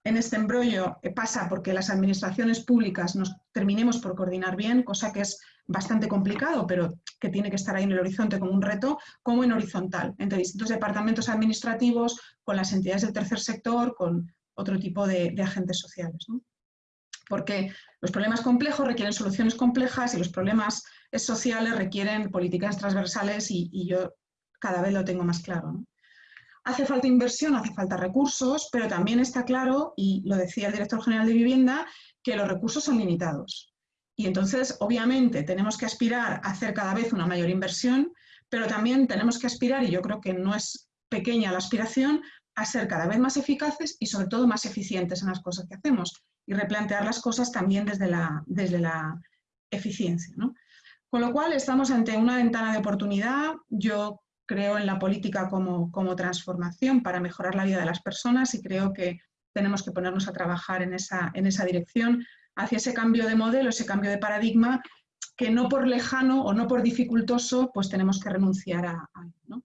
en este embrollo eh, pasa porque las administraciones públicas nos terminemos por coordinar bien, cosa que es bastante complicado, pero que tiene que estar ahí en el horizonte como un reto, como en horizontal, entre distintos departamentos administrativos, con las entidades del tercer sector, con otro tipo de, agentes sociales. Porque los problemas complejos requieren soluciones complejas y los problemas sociales requieren políticas transversales y yo cada vez lo tengo más claro. Hace falta inversión, hace falta recursos, pero también está claro, y lo decía el director general de vivienda, que los recursos son limitados. Y entonces, obviamente, tenemos que aspirar a hacer cada vez una mayor inversión, pero también tenemos que aspirar, y yo creo que no es pequeña la aspiración, a ser cada vez más eficaces y sobre todo más eficientes en las cosas que hacemos y replantear las cosas también desde la, desde la eficiencia. Con lo cual, estamos ante una ventana de oportunidad. Yo creo en la política como, transformación para mejorar la vida de las personas y creo que tenemos que ponernos a trabajar en esa, en esa dirección, hacia ese cambio de modelo, ese cambio de paradigma, que no por lejano o no por dificultoso, pues tenemos que renunciar a, él.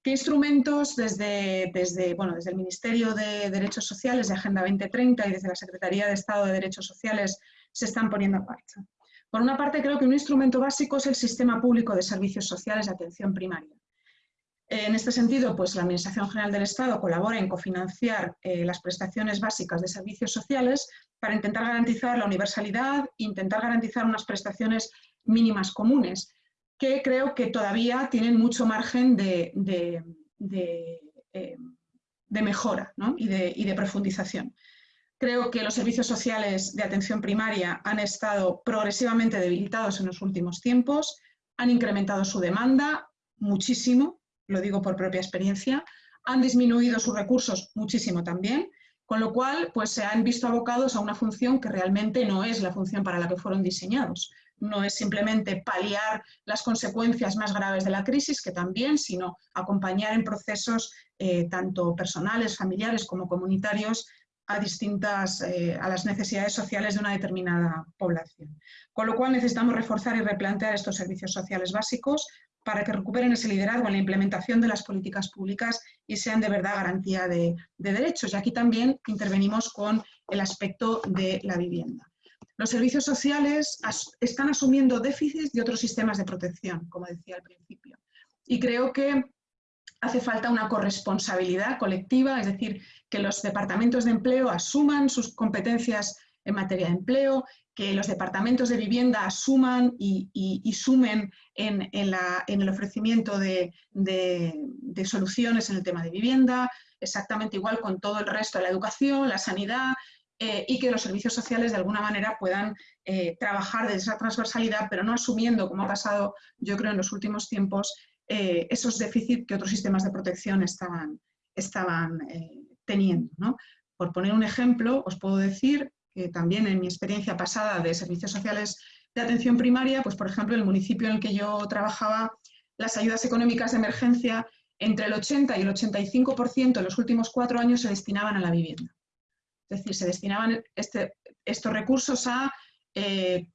¿Qué instrumentos desde, desde, bueno, desde el Ministerio de Derechos Sociales de Agenda 2030 y desde la Secretaría de Estado de Derechos Sociales se están poniendo en marcha? Por una parte, creo que un instrumento básico es el Sistema Público de Servicios Sociales de Atención Primaria. En este sentido, pues la Administración General del Estado colabora en cofinanciar eh, las prestaciones básicas de servicios sociales para intentar garantizar la universalidad intentar garantizar unas prestaciones mínimas comunes, que creo que todavía tienen mucho margen de, eh, mejora y, y de profundización. Creo que los servicios sociales de atención primaria han estado progresivamente debilitados en los últimos tiempos, han incrementado su demanda muchísimo, lo digo por propia experiencia, han disminuido sus recursos muchísimo también, con lo cual pues, se han visto abocados a una función que realmente no es la función para la que fueron diseñados. No es simplemente paliar las consecuencias más graves de la crisis, que también, sino acompañar en procesos eh, tanto personales, familiares como comunitarios a distintas, eh, a las necesidades sociales de una determinada población. Con lo cual necesitamos reforzar y replantear estos servicios sociales básicos para que recuperen ese liderazgo en la implementación de las políticas públicas y sean de verdad garantía de, derechos. Y aquí también intervenimos con el aspecto de la vivienda. los servicios sociales están asumiendo déficits de otros sistemas de protección, como decía al principio. Y creo que hace falta una corresponsabilidad colectiva, es decir, que los departamentos de empleo asuman sus competencias en materia de empleo, que los departamentos de vivienda asuman y, sumen en, el ofrecimiento de, soluciones en el tema de vivienda, exactamente igual con todo el resto de la educación, la sanidad, eh, y que los servicios sociales de alguna manera puedan eh, trabajar desde esa transversalidad, pero no asumiendo, como ha pasado yo creo en los últimos tiempos, eh, esos déficits que otros sistemas de protección estaban, estaban teniendo. Por poner un ejemplo, os puedo decir que también en mi experiencia pasada de servicios sociales de atención primaria, pues por ejemplo, en el municipio en el que yo trabajaba, las ayudas económicas de emergencia entre el 80 y el 85% en los últimos cuatro años se destinaban a la vivienda. Es decir, se destinaban este, estos recursos a eh,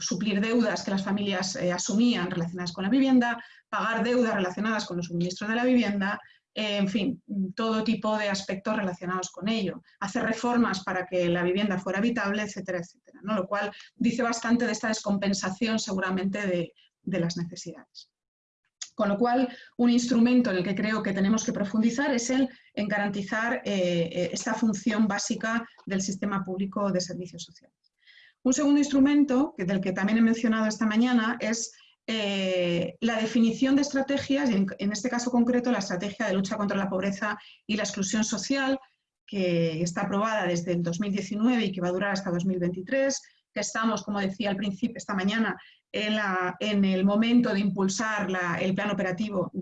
suplir deudas que las familias eh, asumían relacionadas con la vivienda, pagar deudas relacionadas con los suministros de la vivienda, eh, en fin, todo tipo de aspectos relacionados con ello, hacer reformas para que la vivienda fuera habitable, etcétera, etcétera, ¿no? lo cual dice bastante de esta descompensación seguramente de, las necesidades. Con lo cual, un instrumento en el que creo que tenemos que profundizar es el en garantizar eh, eh, esta función básica del sistema público de servicios sociales. Un segundo instrumento, del que también he mencionado esta mañana, es eh, la definición de estrategias, en, este caso concreto la estrategia de lucha contra la pobreza y la exclusión social, que está aprobada desde el 2019 y que va a durar hasta 2023, que estamos, como decía al principio, esta mañana, en, el momento de impulsar el plan operativo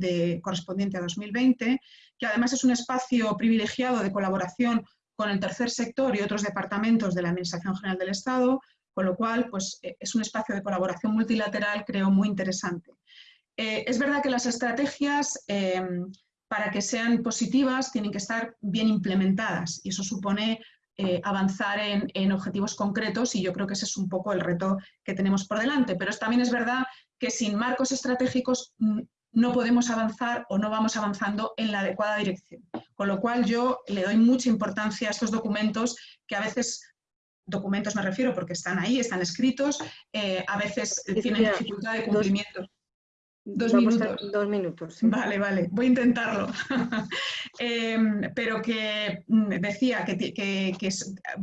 correspondiente a 2020, que además es un espacio privilegiado de colaboración con el tercer sector y otros departamentos de la Administración General del Estado, con lo cual pues, eh, es un espacio de colaboración multilateral, creo, muy interesante. Eh, es verdad que las estrategias, eh, para que sean positivas, tienen que estar bien implementadas y eso supone avanzar en, objetivos concretos y yo creo que ese es un poco el reto que tenemos por delante. Pero también es verdad que sin marcos estratégicos mm, no podemos avanzar o no vamos avanzando en la adecuada dirección. Con lo cual yo le doy mucha importancia a estos documentos que a veces documentos me refiero porque están ahí, están escritos, eh, a veces tienen dificultad de cumplimiento. Dos minutos. Dos minutos. Vale, vale, voy a intentarlo. Em, pero que mm, decía que, que,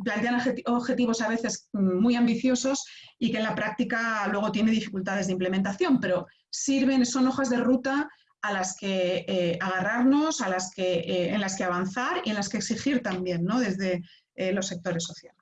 plantean objetivos a veces muy ambiciosos y que en la práctica luego tiene dificultades de implementación, pero sirven, son hojas de ruta a las que eh, agarrarnos, a las que, eh, en las que avanzar y en las que exigir también ¿no? desde los sectores sociales.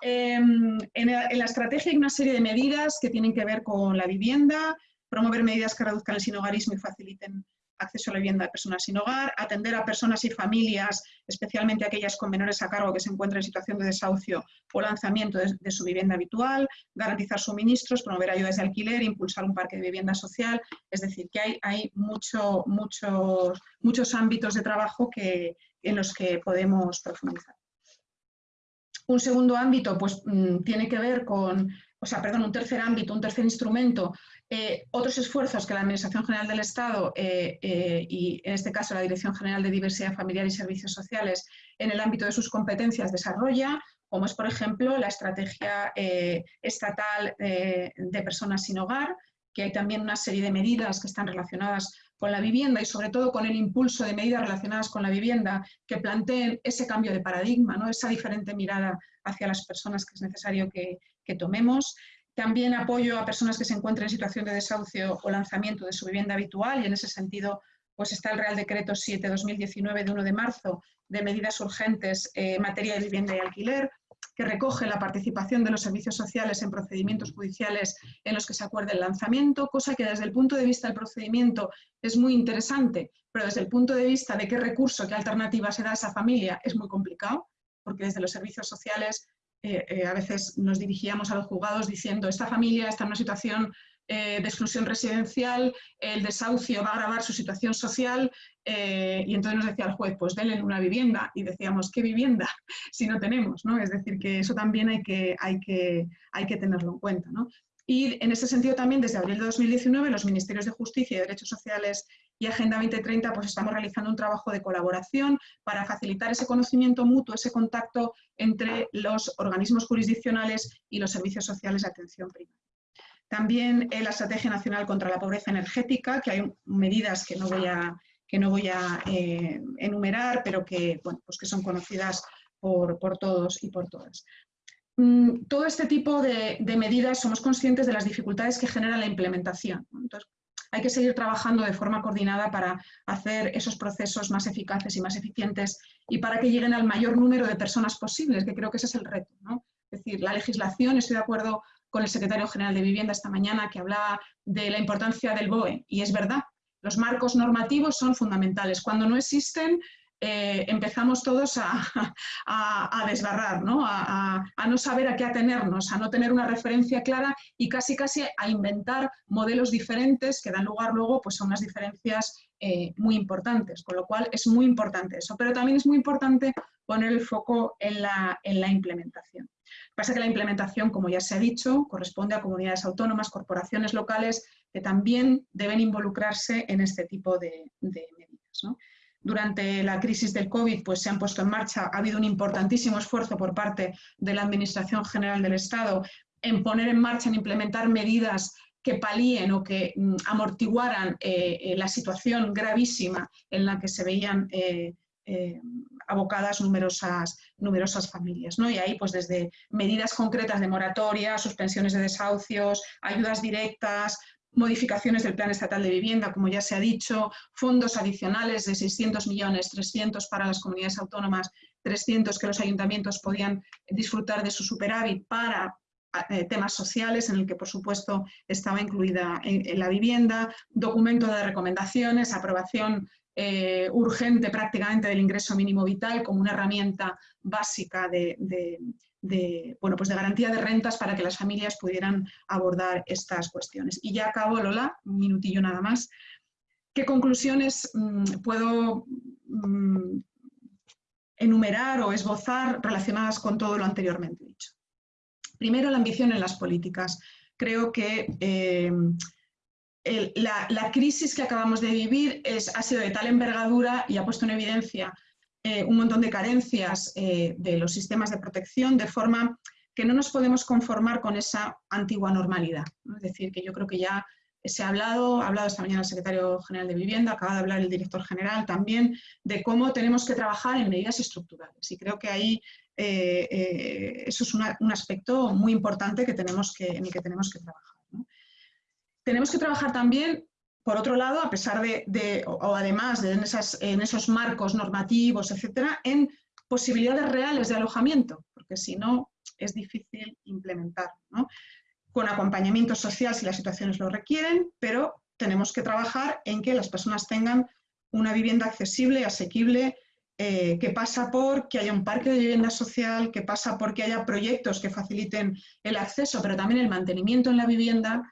Em, en, la estrategia hay una serie de medidas que tienen que ver con la vivienda, promover medidas que reduzcan el sinhogarismo y faciliten acceso a la vivienda de personas sin hogar, atender a personas y familias, especialmente aquellas con menores a cargo que se encuentran en situación de desahucio o lanzamiento de, su vivienda habitual, garantizar suministros, promover ayudas de alquiler, impulsar un parque de vivienda social. Es decir, que hay, hay mucho, muchos, muchos ámbitos de trabajo que, en los que podemos profundizar. Un segundo ámbito pues, mm, tiene que ver con, o sea, perdón, un tercer ámbito, un tercer instrumento eh, otros esfuerzos que la Administración General del Estado eh, eh, y en este caso la Dirección General de Diversidad Familiar y Servicios Sociales en el ámbito de sus competencias desarrolla, como es por ejemplo la estrategia estatal de personas sin hogar, que hay también una serie de medidas que están relacionadas con la vivienda y sobre todo con el impulso de medidas relacionadas con la vivienda que planteen ese cambio de paradigma, ¿no? esa diferente mirada hacia las personas que es necesario que, que tomemos. También apoyo a personas que se encuentren en situación de desahucio o lanzamiento de su vivienda habitual y en ese sentido pues está el Real Decreto 7-2019 de 1 de marzo de medidas urgentes en materia de vivienda y alquiler, que recoge la participación de los servicios sociales en procedimientos judiciales en los que se acuerde el lanzamiento, cosa que desde el punto de vista del procedimiento es muy interesante, pero desde el punto de vista de qué recurso, qué alternativa se da a esa familia es muy complicado, porque desde los servicios sociales eh, eh, a veces nos dirigíamos a los juzgados diciendo esta familia está en una situación eh, de exclusión residencial, el desahucio va a agravar su situación social y entonces nos decía el juez, pues denle una vivienda y decíamos, ¿qué vivienda? si no tenemos, ¿no? Es decir, que eso también hay que, hay que, hay que tenerlo en cuenta, ¿no? Y en ese sentido también, desde abril de 2019, los Ministerios de Justicia y Derechos Sociales y Agenda 2030 pues estamos realizando un trabajo de colaboración para facilitar ese conocimiento mutuo, ese contacto entre los organismos jurisdiccionales y los servicios sociales de atención primaria. También la Estrategia Nacional contra la Pobreza Energética, que hay medidas que no voy a, que no voy a eh, enumerar, pero que, bueno, pues que son conocidas por, por todos y por todas. Mm, todo este tipo de, medidas somos conscientes de las dificultades que genera la implementación. Entonces, hay que seguir trabajando de forma coordinada para hacer esos procesos más eficaces y más eficientes y para que lleguen al mayor número de personas posibles, que creo que ese es el reto. Es decir, la legislación, estoy de acuerdo con el secretario general de Vivienda esta mañana que hablaba de la importancia del BOE, y es verdad, los marcos normativos son fundamentales. Cuando no existen, eh, empezamos todos a, a, desbarrar, ¿no? A, no saber a qué atenernos, a no tener una referencia clara y casi casi a inventar modelos diferentes que dan lugar luego pues, a unas diferencias eh, muy importantes, con lo cual es muy importante eso, pero también es muy importante poner el foco en la, en la implementación. Pasa que la implementación, como ya se ha dicho, corresponde a comunidades autónomas, corporaciones locales, que también deben involucrarse en este tipo de, medidas. durante la crisis del COVID pues, se han puesto en marcha, ha habido un importantísimo esfuerzo por parte de la Administración General del Estado en poner en marcha, en implementar medidas que palíen o que mm, amortiguaran eh, eh, la situación gravísima en la que se veían eh, abocadas numerosas, numerosas familias. ¿no? Y ahí, pues desde medidas concretas de moratoria, suspensiones de desahucios, ayudas directas, modificaciones del Plan Estatal de Vivienda, como ya se ha dicho, fondos adicionales de 600 millones, 300 para las comunidades autónomas, 300 que los ayuntamientos podían disfrutar de su superávit para eh, temas sociales, en el que por supuesto estaba incluida en, la vivienda, documento de recomendaciones, aprobación eh, urgente prácticamente del ingreso mínimo vital como una herramienta básica de bueno, pues de garantía de rentas para que las familias pudieran abordar estas cuestiones. Y ya acabo, Lola, un minutillo nada más. ¿Qué conclusiones mm, puedo mm, enumerar o esbozar relacionadas con todo lo anteriormente dicho? Primero, la ambición en las políticas. Creo que eh, la, crisis que acabamos de vivir ha sido de tal envergadura y ha puesto en evidencia eh, un montón de carencias eh, de los sistemas de protección, de forma que no nos podemos conformar con esa antigua normalidad. Es decir, que yo creo que ya se ha hablado, ha hablado esta mañana el secretario general de Vivienda, acaba de hablar el director general también, de cómo tenemos que trabajar en medidas estructurales. Y creo que ahí eh, eso es un aspecto muy importante que tenemos que, en el que tenemos que trabajar. Tenemos que trabajar también por otro lado, a pesar de, o, además de en, esos marcos normativos, etcétera, en posibilidades reales de alojamiento, porque si no es difícil implementar, con acompañamiento social si las situaciones lo requieren, pero tenemos que trabajar en que las personas tengan una vivienda accesible, asequible, eh, que pasa por que haya un parque de vivienda social, que pasa por que haya proyectos que faciliten el acceso, pero también el mantenimiento en la vivienda,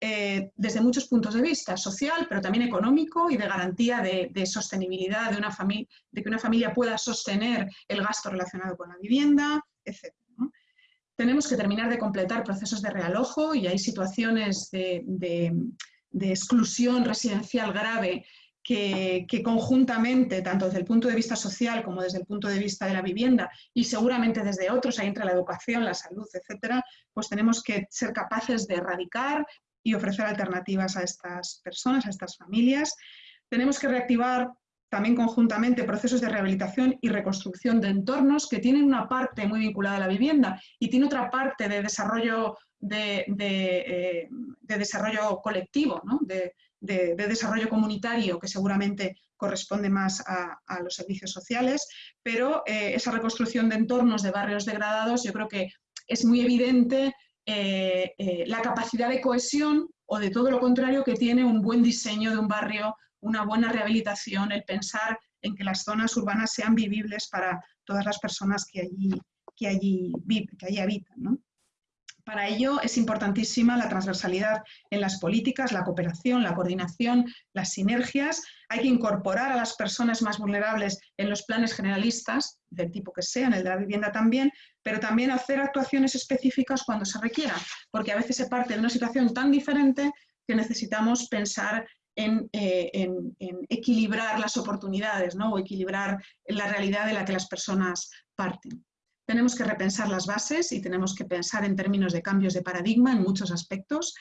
eh, desde muchos puntos de vista, social, pero también económico y de garantía de, sostenibilidad de, una de que una familia pueda sostener el gasto relacionado con la vivienda, etc. Tenemos que terminar de completar procesos de realojo y hay situaciones de, exclusión residencial grave que, conjuntamente, tanto desde el punto de vista social como desde el punto de vista de la vivienda y seguramente desde otros, ahí entre la educación, la salud, etcétera, pues tenemos que ser capaces de erradicar, y ofrecer alternativas a estas personas, a estas familias. Tenemos que reactivar también conjuntamente procesos de rehabilitación y reconstrucción de entornos que tienen una parte muy vinculada a la vivienda y tiene otra parte de desarrollo, de, eh, desarrollo colectivo, de, desarrollo comunitario que seguramente corresponde más a, los servicios sociales, pero eh, esa reconstrucción de entornos de barrios degradados yo creo que es muy evidente eh, eh, la capacidad de cohesión o de todo lo contrario que tiene un buen diseño de un barrio, una buena rehabilitación, el pensar en que las zonas urbanas sean vivibles para todas las personas que allí, que allí, que allí habitan. Para ello es importantísima la transversalidad en las políticas, la cooperación, la coordinación, las sinergias. Hay que incorporar a las personas más vulnerables en los planes generalistas, del tipo que sean, el de la vivienda también, pero también hacer actuaciones específicas cuando se requieran, porque a veces se parte de una situación tan diferente que necesitamos pensar en, equilibrar las oportunidades ¿no? o equilibrar la realidad de la que las personas parten. Tenemos que repensar las bases y tenemos que pensar en términos de cambios de paradigma en muchos aspectos.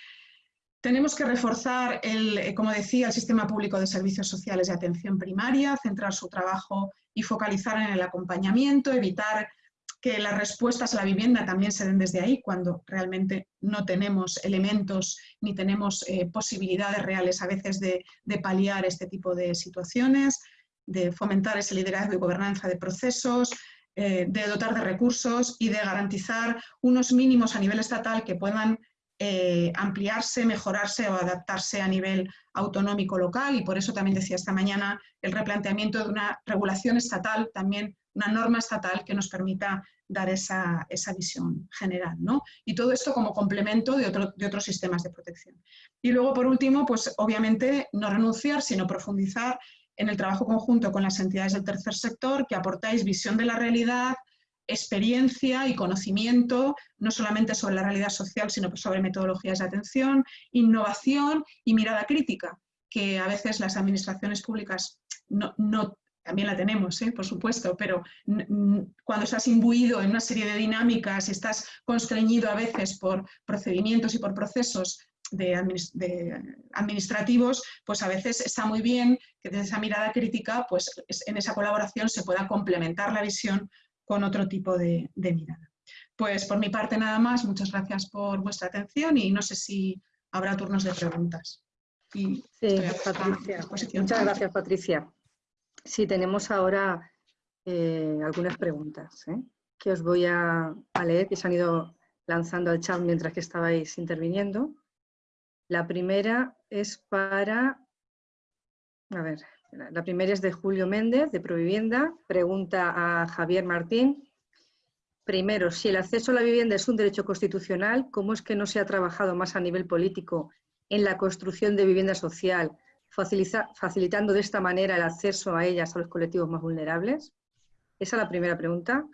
Tenemos que reforzar, el, eh, como decía, el sistema público de servicios sociales de atención primaria, centrar su trabajo y focalizar en el acompañamiento, evitar que las respuestas a la vivienda también se den desde ahí, cuando realmente no tenemos elementos ni tenemos eh, posibilidades reales a veces de, de paliar este tipo de situaciones, de fomentar ese liderazgo y gobernanza de procesos, eh, de dotar de recursos y de garantizar unos mínimos a nivel estatal que puedan eh, ampliarse, mejorarse o adaptarse a nivel autonómico local y por eso también decía esta mañana el replanteamiento de una regulación estatal, también una norma estatal que nos permita dar esa, visión general. ¿no? Y todo esto como complemento de, de, otros sistemas de protección. Y luego, por último, pues obviamente no renunciar, sino profundizar en el trabajo conjunto con las entidades del tercer sector, que aportáis visión de la realidad, experiencia y conocimiento, no solamente sobre la realidad social, sino sobre metodologías de atención, innovación y mirada crítica, que a veces las administraciones públicas no, también la tenemos, ¿eh? por supuesto, pero cuando estás imbuido en una serie de dinámicas y estás constreñido a veces por procedimientos y por procesos de, administrativos, pues a veces está muy bien que desde esa mirada crítica, pues en esa colaboración se pueda complementar la visión con otro tipo de, mirada. Pues por mi parte nada más, muchas gracias por vuestra atención y no sé si habrá turnos de preguntas. sí, Patricia. Muchas gracias, Patricia. Sí, tenemos ahora eh, algunas preguntas ¿eh? que os voy a, a leer, que se han ido lanzando al chat mientras que estabais interviniendo. La primera es para, a ver, la primera es de Julio Méndez, de Provivienda. Pregunta a Javier Martín. Primero, si el acceso a la vivienda es un derecho constitucional, ¿cómo es que no se ha trabajado más a nivel político en la construcción de vivienda social, facilitando de esta manera el acceso a ellas a los colectivos más vulnerables? Esa es la primera pregunta.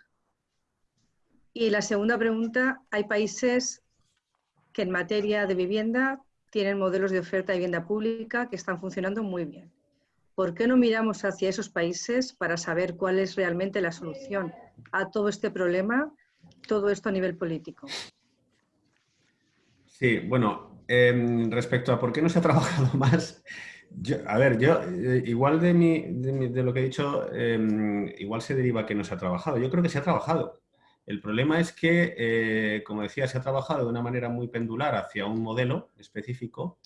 Y la segunda pregunta, hay países que en materia de vivienda tienen modelos de oferta de vivienda pública que están funcionando muy bien. ¿Por qué no miramos hacia esos países para saber cuál es realmente la solución a todo este problema, todo esto a nivel político? Sí, bueno, em, respecto a por qué no se ha trabajado más, a ver, yo, eh, igual de, de, lo que he dicho, em, igual se deriva que no se ha trabajado. Yo creo que se ha trabajado. El problema es que, eh, como decía, se ha trabajado de una manera muy pendular hacia un modelo específico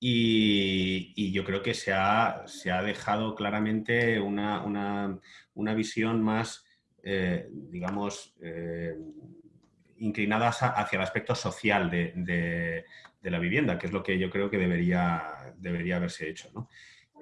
y, yo creo que se ha, dejado claramente una, visión más, eh, digamos, eh, inclinada hacia el aspecto social de, la vivienda, que es lo que yo creo que debería, debería haberse hecho.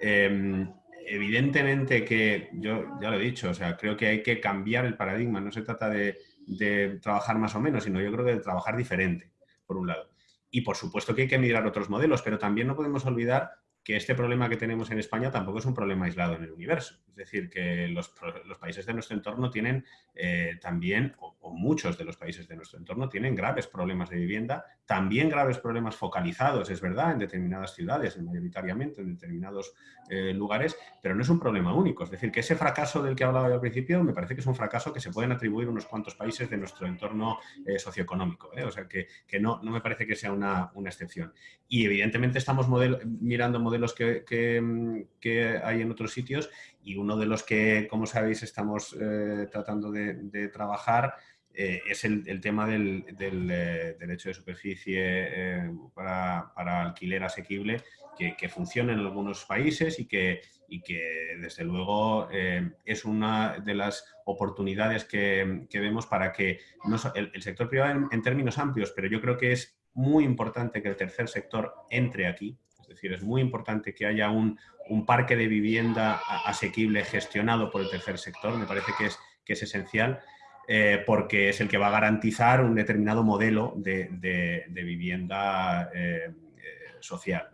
Em, evidentemente que, yo ya lo he dicho, o sea, creo que hay que cambiar el paradigma, no se trata de de trabajar más o menos, sino yo creo que de trabajar diferente, por un lado. Y por supuesto que hay que mirar otros modelos, pero también no podemos olvidar que este problema que tenemos en España tampoco es un problema aislado en el universo. Es decir, que los, países de nuestro entorno tienen eh, también, o, muchos de los países de nuestro entorno tienen graves problemas de vivienda, también graves problemas focalizados, es verdad, en determinadas ciudades, mayoritariamente en determinados eh, lugares, pero no es un problema único. Es decir, que ese fracaso del que hablaba yo al principio me parece que es un fracaso que se pueden atribuir unos cuantos países de nuestro entorno eh, socioeconómico. O sea, que, no, no, me parece que sea una, una excepción. Y evidentemente estamos mirando modelos los mm, que, hay en otros sitios y uno de los que, como sabéis, estamos eh, tratando de, trabajar eh, es el, tema del, eh, derecho de superficie para, alquiler asequible que, funciona en algunos países y que, y que desde luego es una de las oportunidades que, vemos para que no, el, sector privado en términos amplios, pero yo creo que es muy importante que el tercer sector entre aquí, decir, es muy importante que haya un, parque de vivienda asequible gestionado por el tercer sector, me parece que es, que es esencial, eh, porque es el que va a garantizar un determinado modelo de, vivienda eh, eh, social.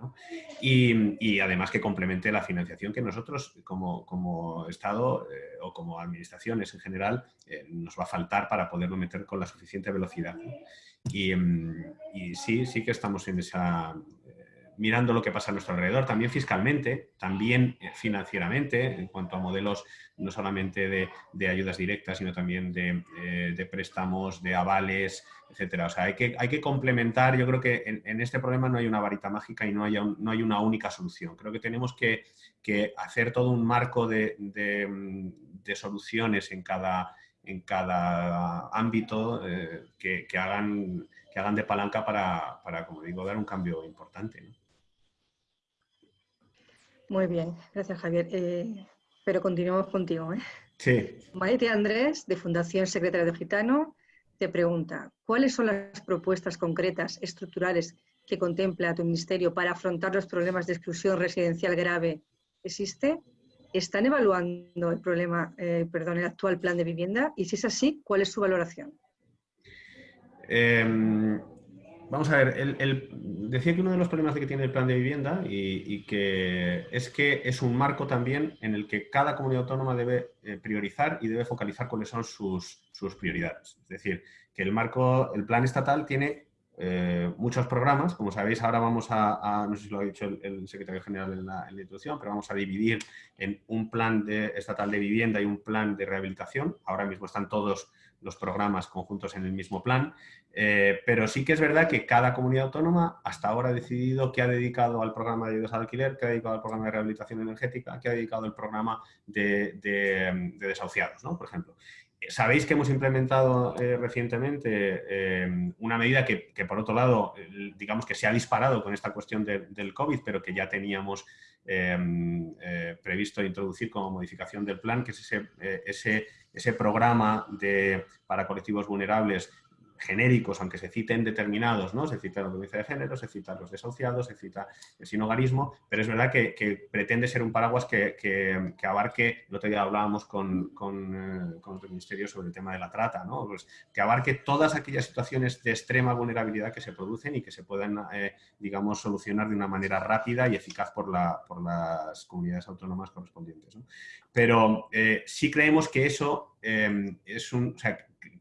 Y, además que complemente la financiación que nosotros como, Estado o como administraciones en general nos va a faltar para poderlo meter con la suficiente velocidad. Y, y, sí, sí que estamos en esa, mirando lo que pasa a nuestro alrededor, también fiscalmente, también eh, financieramente, en cuanto a modelos no solamente de, ayudas directas, sino también eh, de, préstamos, de avales, etcétera. O sea, hay que, hay que complementar, yo creo que en, este problema no hay una varita mágica y no hay, no hay una única solución. Creo que tenemos que, hacer todo un marco de, soluciones en cada, en cada ámbito eh, que, hagan, que hagan de palanca para, para, como digo, dar un cambio importante. Muy bien, gracias Javier. Eh, pero continuamos contigo. ¿eh? Sí. Maite Andrés, de Fundación Secretaria de Gitano, te pregunta, ¿cuáles son las propuestas concretas, estructurales, que contempla tu ministerio para afrontar los problemas de exclusión residencial grave? ¿Existe? ¿Están evaluando el problema, eh, perdón, el actual plan de vivienda? Y si es así, ¿cuál es su valoración? Em, Vamos a ver, decía que uno de los problemas que tiene el plan de vivienda y, que es que es un marco también en el que cada comunidad autónoma debe eh, priorizar y debe focalizar cuáles son sus, prioridades. Es decir, que el marco, el plan estatal tiene eh, muchos programas, como sabéis ahora vamos a, no sé si lo ha dicho el, secretario general en la, introducción, pero vamos a dividir en un plan estatal de vivienda y un plan de rehabilitación. Ahora mismo están todos los programas conjuntos en el mismo plan, eh, pero sí que es verdad que cada comunidad autónoma hasta ahora ha decidido que ha dedicado al programa de ayudas al alquiler, que ha dedicado al programa de rehabilitación energética, que ha dedicado al programa de, desahuciados, ¿no? por ejemplo. Sabéis que hemos implementado eh, recientemente eh, una medida que, por otro lado, digamos que se ha disparado con esta cuestión del COVID, pero que ya teníamos previsto introducir como modificación del plan, que es ese, ese ese programa de, para colectivos vulnerables genéricos, aunque se citen determinados, ¿no? Se cita la violencia de género, se cita los desahuciados, se cita el sinogarismo, pero es verdad que, pretende ser un paraguas que, abarque, el otro día hablábamos con, con, eh, el Ministerio sobre el tema de la trata, ¿no? Pues que abarque todas aquellas situaciones de extrema vulnerabilidad que se producen y que se puedan, eh, digamos, solucionar de una manera rápida y eficaz por, la, por las comunidades autónomas correspondientes. Pero eh, sí creemos que eso es un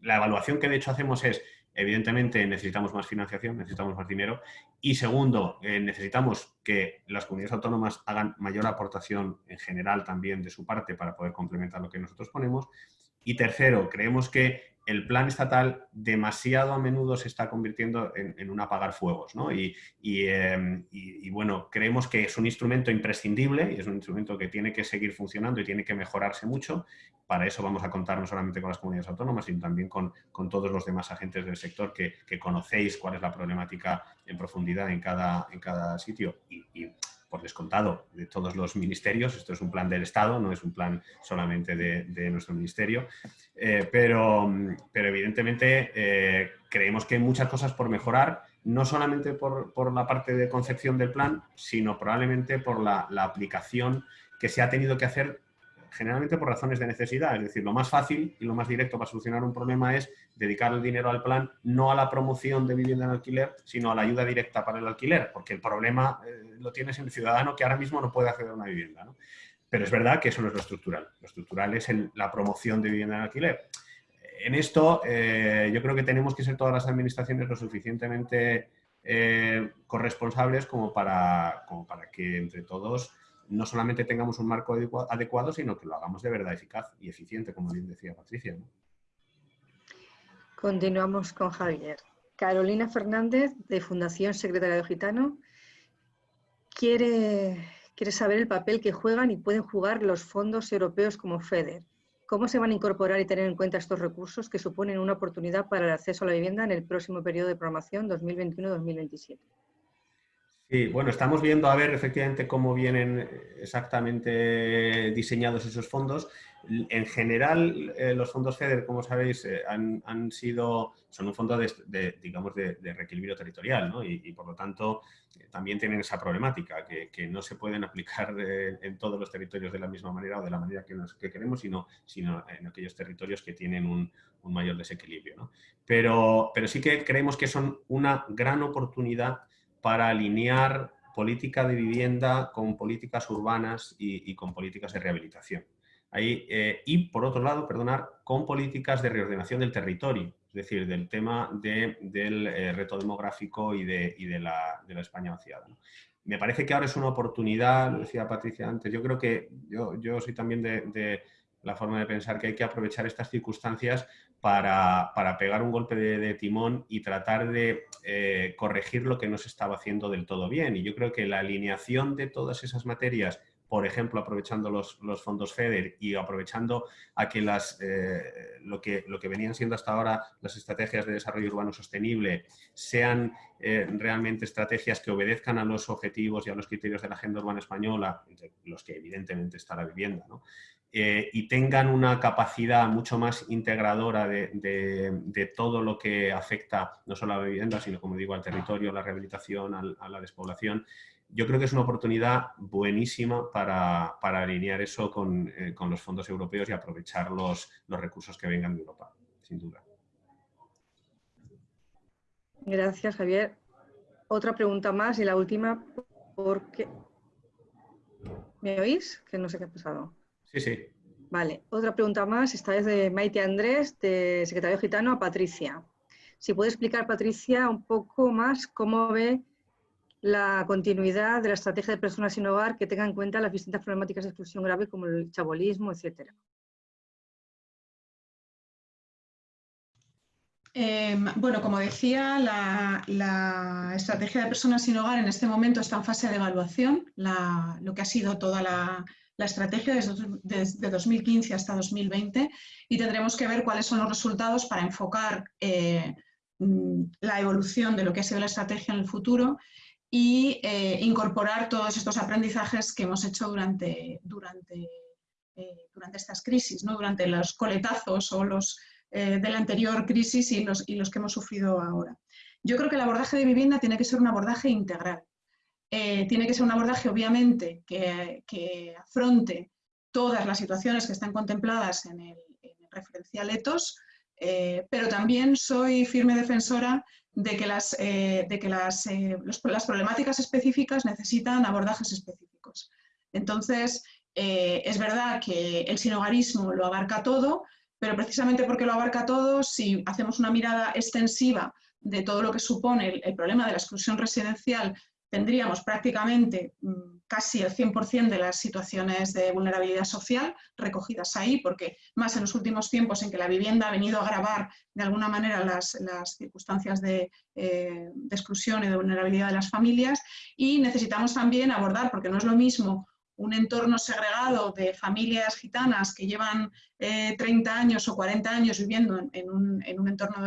la evaluación que de hecho hacemos es, evidentemente necesitamos más financiación, necesitamos más dinero. Y segundo, eh, necesitamos que las comunidades autónomas hagan mayor aportación en general también de su parte para poder complementar lo que nosotros ponemos. Y tercero, creemos que el plan estatal demasiado a menudo se está convirtiendo en, un apagar fuegos. ¿no? Em, y, bueno, creemos que es un instrumento imprescindible y es un instrumento que tiene que seguir funcionando y tiene que mejorarse mucho. Para eso vamos a contar no solamente con las comunidades autónomas, sino también con, todos los demás agentes del sector que, conocéis cuál es la problemática en profundidad en cada, en cada sitio. y por descontado de todos los ministerios. Esto es un plan del Estado, no es un plan solamente de, nuestro ministerio. Eh, pero, pero, evidentemente eh, creemos que hay muchas cosas por mejorar, no solamente por, la parte de concepción del plan, sino probablemente por la aplicación que se ha tenido que hacer generalmente por razones de necesidad. Es decir, lo más fácil y lo más directo para solucionar un problema es dedicar el dinero al plan, no a la promoción de vivienda en alquiler, sino a la ayuda directa para el alquiler, porque el problema eh, lo tienes en el ciudadano que ahora mismo no puede acceder a una vivienda. Pero es verdad que eso no es lo estructural. Lo estructural es la promoción de vivienda en alquiler. En esto eh, yo creo que tenemos que ser todas las administraciones lo suficientemente eh, corresponsables como para, como para que entre todos no solamente tengamos un marco adecuado, sino que lo hagamos de verdad eficaz y eficiente, como bien decía Patricia. Continuamos con Javier. Carolina Fernández, de Fundación Secretaria de Gitano, quiere, quiere saber el papel que juegan y pueden jugar los fondos europeos como FEDER. ¿Cómo se van a incorporar y tener en cuenta estos recursos que suponen una oportunidad para el acceso a la vivienda en el próximo periodo de programación 2021-2027? Sí, bueno, estamos viendo a ver efectivamente cómo vienen exactamente diseñados esos fondos. En general, eh, los fondos FEDER, como sabéis, eh, han, sido, son un fondo de, digamos, de, reequilibrio territorial, ¿no? y, por lo tanto eh, también tienen esa problemática, que, no se pueden aplicar en todos los territorios de la misma manera o de la manera que, que queremos, sino, sino en aquellos territorios que tienen un, un mayor desequilibrio. ¿no? Pero, pero sí que creemos que son una gran oportunidad para alinear política de vivienda con políticas urbanas y, con políticas de rehabilitación. Ahí, eh, y por otro lado, perdonar, con políticas de reordenación del territorio, es decir, del tema del eh, reto demográfico y de, la, España vaciada. me parece que ahora es una oportunidad, lo decía Patricia antes, yo creo que yo, yo soy también de, la forma de pensar que hay que aprovechar estas circunstancias para, pegar un golpe de, timón y tratar de eh, corregir lo que no se estaba haciendo del todo bien. Y yo creo que la alineación de todas esas materias por ejemplo, aprovechando los, fondos FEDER y aprovechando a que las, eh, lo, que, lo que venían siendo hasta ahora las estrategias de desarrollo urbano sostenible sean eh, realmente estrategias que obedezcan a los objetivos y a los criterios de la agenda urbana española, los que evidentemente está la vivienda, eh, y tengan una capacidad mucho más integradora de, todo lo que afecta no solo a la vivienda, sino, como digo, al territorio, a la rehabilitación, a la despoblación, yo creo que es una oportunidad buenísima para, alinear eso eh, con, los fondos europeos y aprovechar los, los recursos que vengan de Europa, sin duda. Gracias, Javier. Otra pregunta más y la última, porque... ¿Me oís? Que no sé qué ha pasado. Sí, sí. Vale, otra pregunta más, esta vez de Maite Andrés, de Secretario Gitano, a Patricia. Si puede explicar, Patricia, un poco más cómo ve la continuidad de la estrategia de personas sin hogar que tenga en cuenta las distintas problemáticas de exclusión grave como el chabolismo, etcétera. Em, bueno, como decía, la, estrategia de personas sin hogar en este momento está en fase de evaluación, lo que ha sido toda la, estrategia desde, 2015 hasta 2020 y tendremos que ver cuáles son los resultados para enfocar eh, mm, la evolución de lo que ha sido la estrategia en el futuro y eh, incorporar todos estos aprendizajes que hemos hecho durante, durante, eh, durante estas crisis, ¿no? durante los coletazos o los de la anterior crisis y los, y los que hemos sufrido ahora. Yo creo que el abordaje de vivienda tiene que ser un abordaje integral. Tiene que ser un abordaje, obviamente, que, afronte todas las situaciones que están contempladas en el, en el referencial ETOS, pero también soy firme defensora de que las, eh, de que las, eh, las, problemáticas específicas necesitan abordajes específicos. Entonces, eh, es verdad que el sinogarismo lo abarca todo, pero precisamente porque lo abarca todo, si hacemos una mirada extensiva de todo lo que supone el problema de la exclusión residencial tendríamos prácticamente mm, casi el 100% de las situaciones de vulnerabilidad social recogidas ahí, porque más en los últimos tiempos en que la vivienda ha venido a agravar de alguna manera las, circunstancias de, eh, exclusión y de vulnerabilidad de las familias, y necesitamos también abordar, porque no es lo mismo un entorno segregado de familias gitanas que llevan 30 eh, años o 40 años viviendo en, un, entorno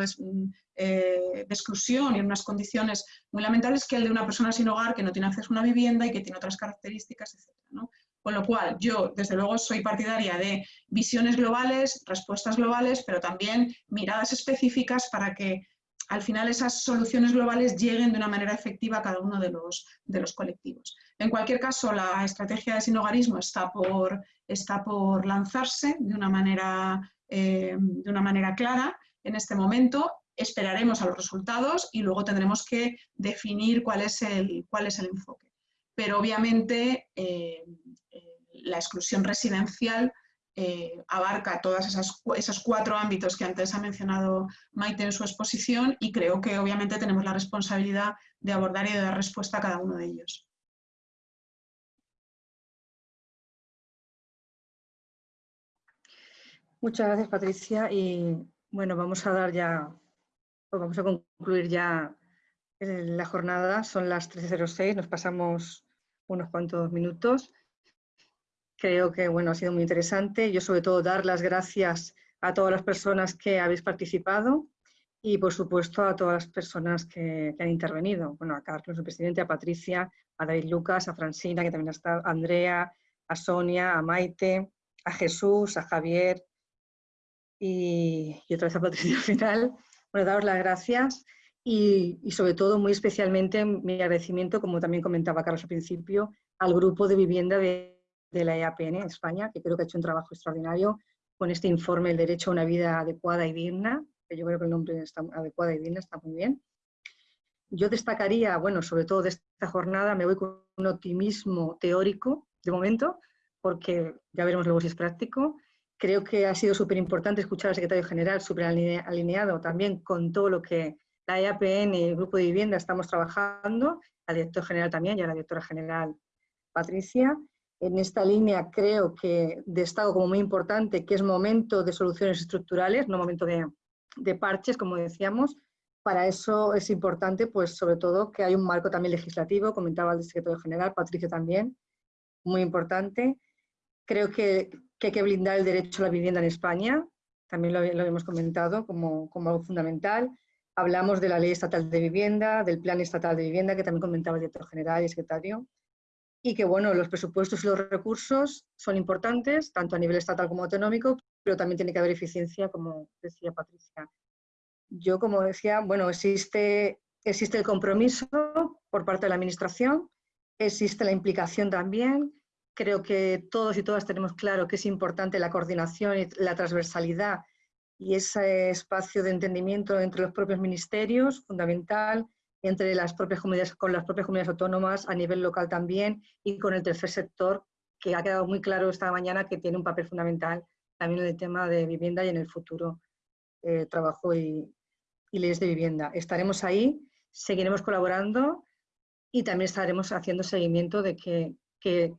eh, de, exclusión y en unas condiciones muy lamentables que el de una persona sin hogar que no tiene acceso a una vivienda y que tiene otras características, etc. Con lo cual, yo desde luego soy partidaria de visiones globales, respuestas globales, pero también miradas específicas para que al final esas soluciones globales lleguen de una manera efectiva a cada uno de los, de los colectivos. En cualquier caso, la estrategia de sinogarismo está por, está por lanzarse de una, manera, eh, de una manera clara en este momento. Esperaremos a los resultados y luego tendremos que definir cuál es el, cuál es el enfoque. Pero obviamente eh, eh, la exclusión residencial abarca todos esos cuatro ámbitos que antes ha mencionado Maite en su exposición y creo que obviamente tenemos la responsabilidad de abordar y de dar respuesta a cada uno de ellos. Muchas gracias, Patricia. Y bueno, vamos a dar ya, vamos a concluir ya eh, la jornada. Son las 13.06, nos pasamos unos cuantos minutos. Creo que bueno, ha sido muy interesante. Yo sobre todo dar las gracias a todas las personas que habéis participado y por supuesto a todas las personas que, han intervenido. Bueno, a Carlos, el presidente, a Patricia, a David Lucas, a Francina, que también ha estado, a Andrea, a Sonia, a Maite, a Jesús, a Javier, y, otra vez a Patricia al final. Bueno, daros las gracias y, sobre todo, muy especialmente, mi agradecimiento, como también comentaba Carlos al principio, al grupo de vivienda de, la EAPN España, que creo que ha hecho un trabajo extraordinario con este informe El derecho a una vida adecuada y digna, que yo creo que el nombre está adecuada y digna está muy bien. Yo destacaría, bueno, sobre todo de esta jornada, me voy con un optimismo teórico de momento, porque ya veremos luego si es práctico, Creo que ha sido súper importante escuchar al secretario general, súper alineado también con todo lo que la EAPN y el Grupo de Vivienda estamos trabajando, la directora general también, ya la directora general Patricia. En esta línea creo que destaco como muy importante que es momento de soluciones estructurales, no momento de, de parches, como decíamos. Para eso es importante, pues sobre todo, que hay un marco también legislativo, comentaba el secretario general, Patricia también, muy importante. Creo que, que, hay que blindar el derecho a la vivienda en España, también lo, lo hemos comentado como, como algo fundamental. Hablamos de la Ley Estatal de Vivienda, del Plan Estatal de Vivienda, que también comentaba el director general y secretario, y que bueno, los presupuestos y los recursos son importantes, tanto a nivel estatal como autonómico, pero también tiene que haber eficiencia, como decía Patricia. Yo, como decía, bueno, existe, existe el compromiso por parte de la Administración, existe la implicación también, creo que todos y todas tenemos claro que es importante la coordinación y la transversalidad y ese espacio de entendimiento entre los propios ministerios, fundamental, entre las propias comunidades, con las propias comunidades autónomas, a nivel local también, y con el tercer sector, que ha quedado muy claro esta mañana que tiene un papel fundamental también en el tema de vivienda y en el futuro eh, trabajo y, y, leyes de vivienda. Estaremos ahí, seguiremos colaborando y también estaremos haciendo seguimiento de qué que,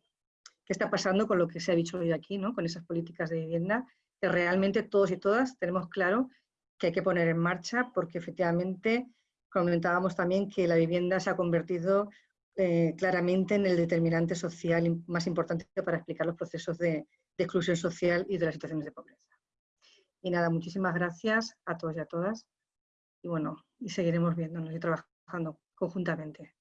que, está pasando con lo que se ha dicho hoy aquí, ¿no? con esas políticas de vivienda que realmente todos y todas tenemos claro que hay que poner en marcha porque efectivamente comentábamos también que la vivienda se ha convertido eh, claramente en el determinante social más importante para explicar los procesos de, de, exclusión social y de las situaciones de pobreza. Y nada, muchísimas gracias a todos y a todas. Y bueno, y seguiremos viéndonos y trabajando conjuntamente.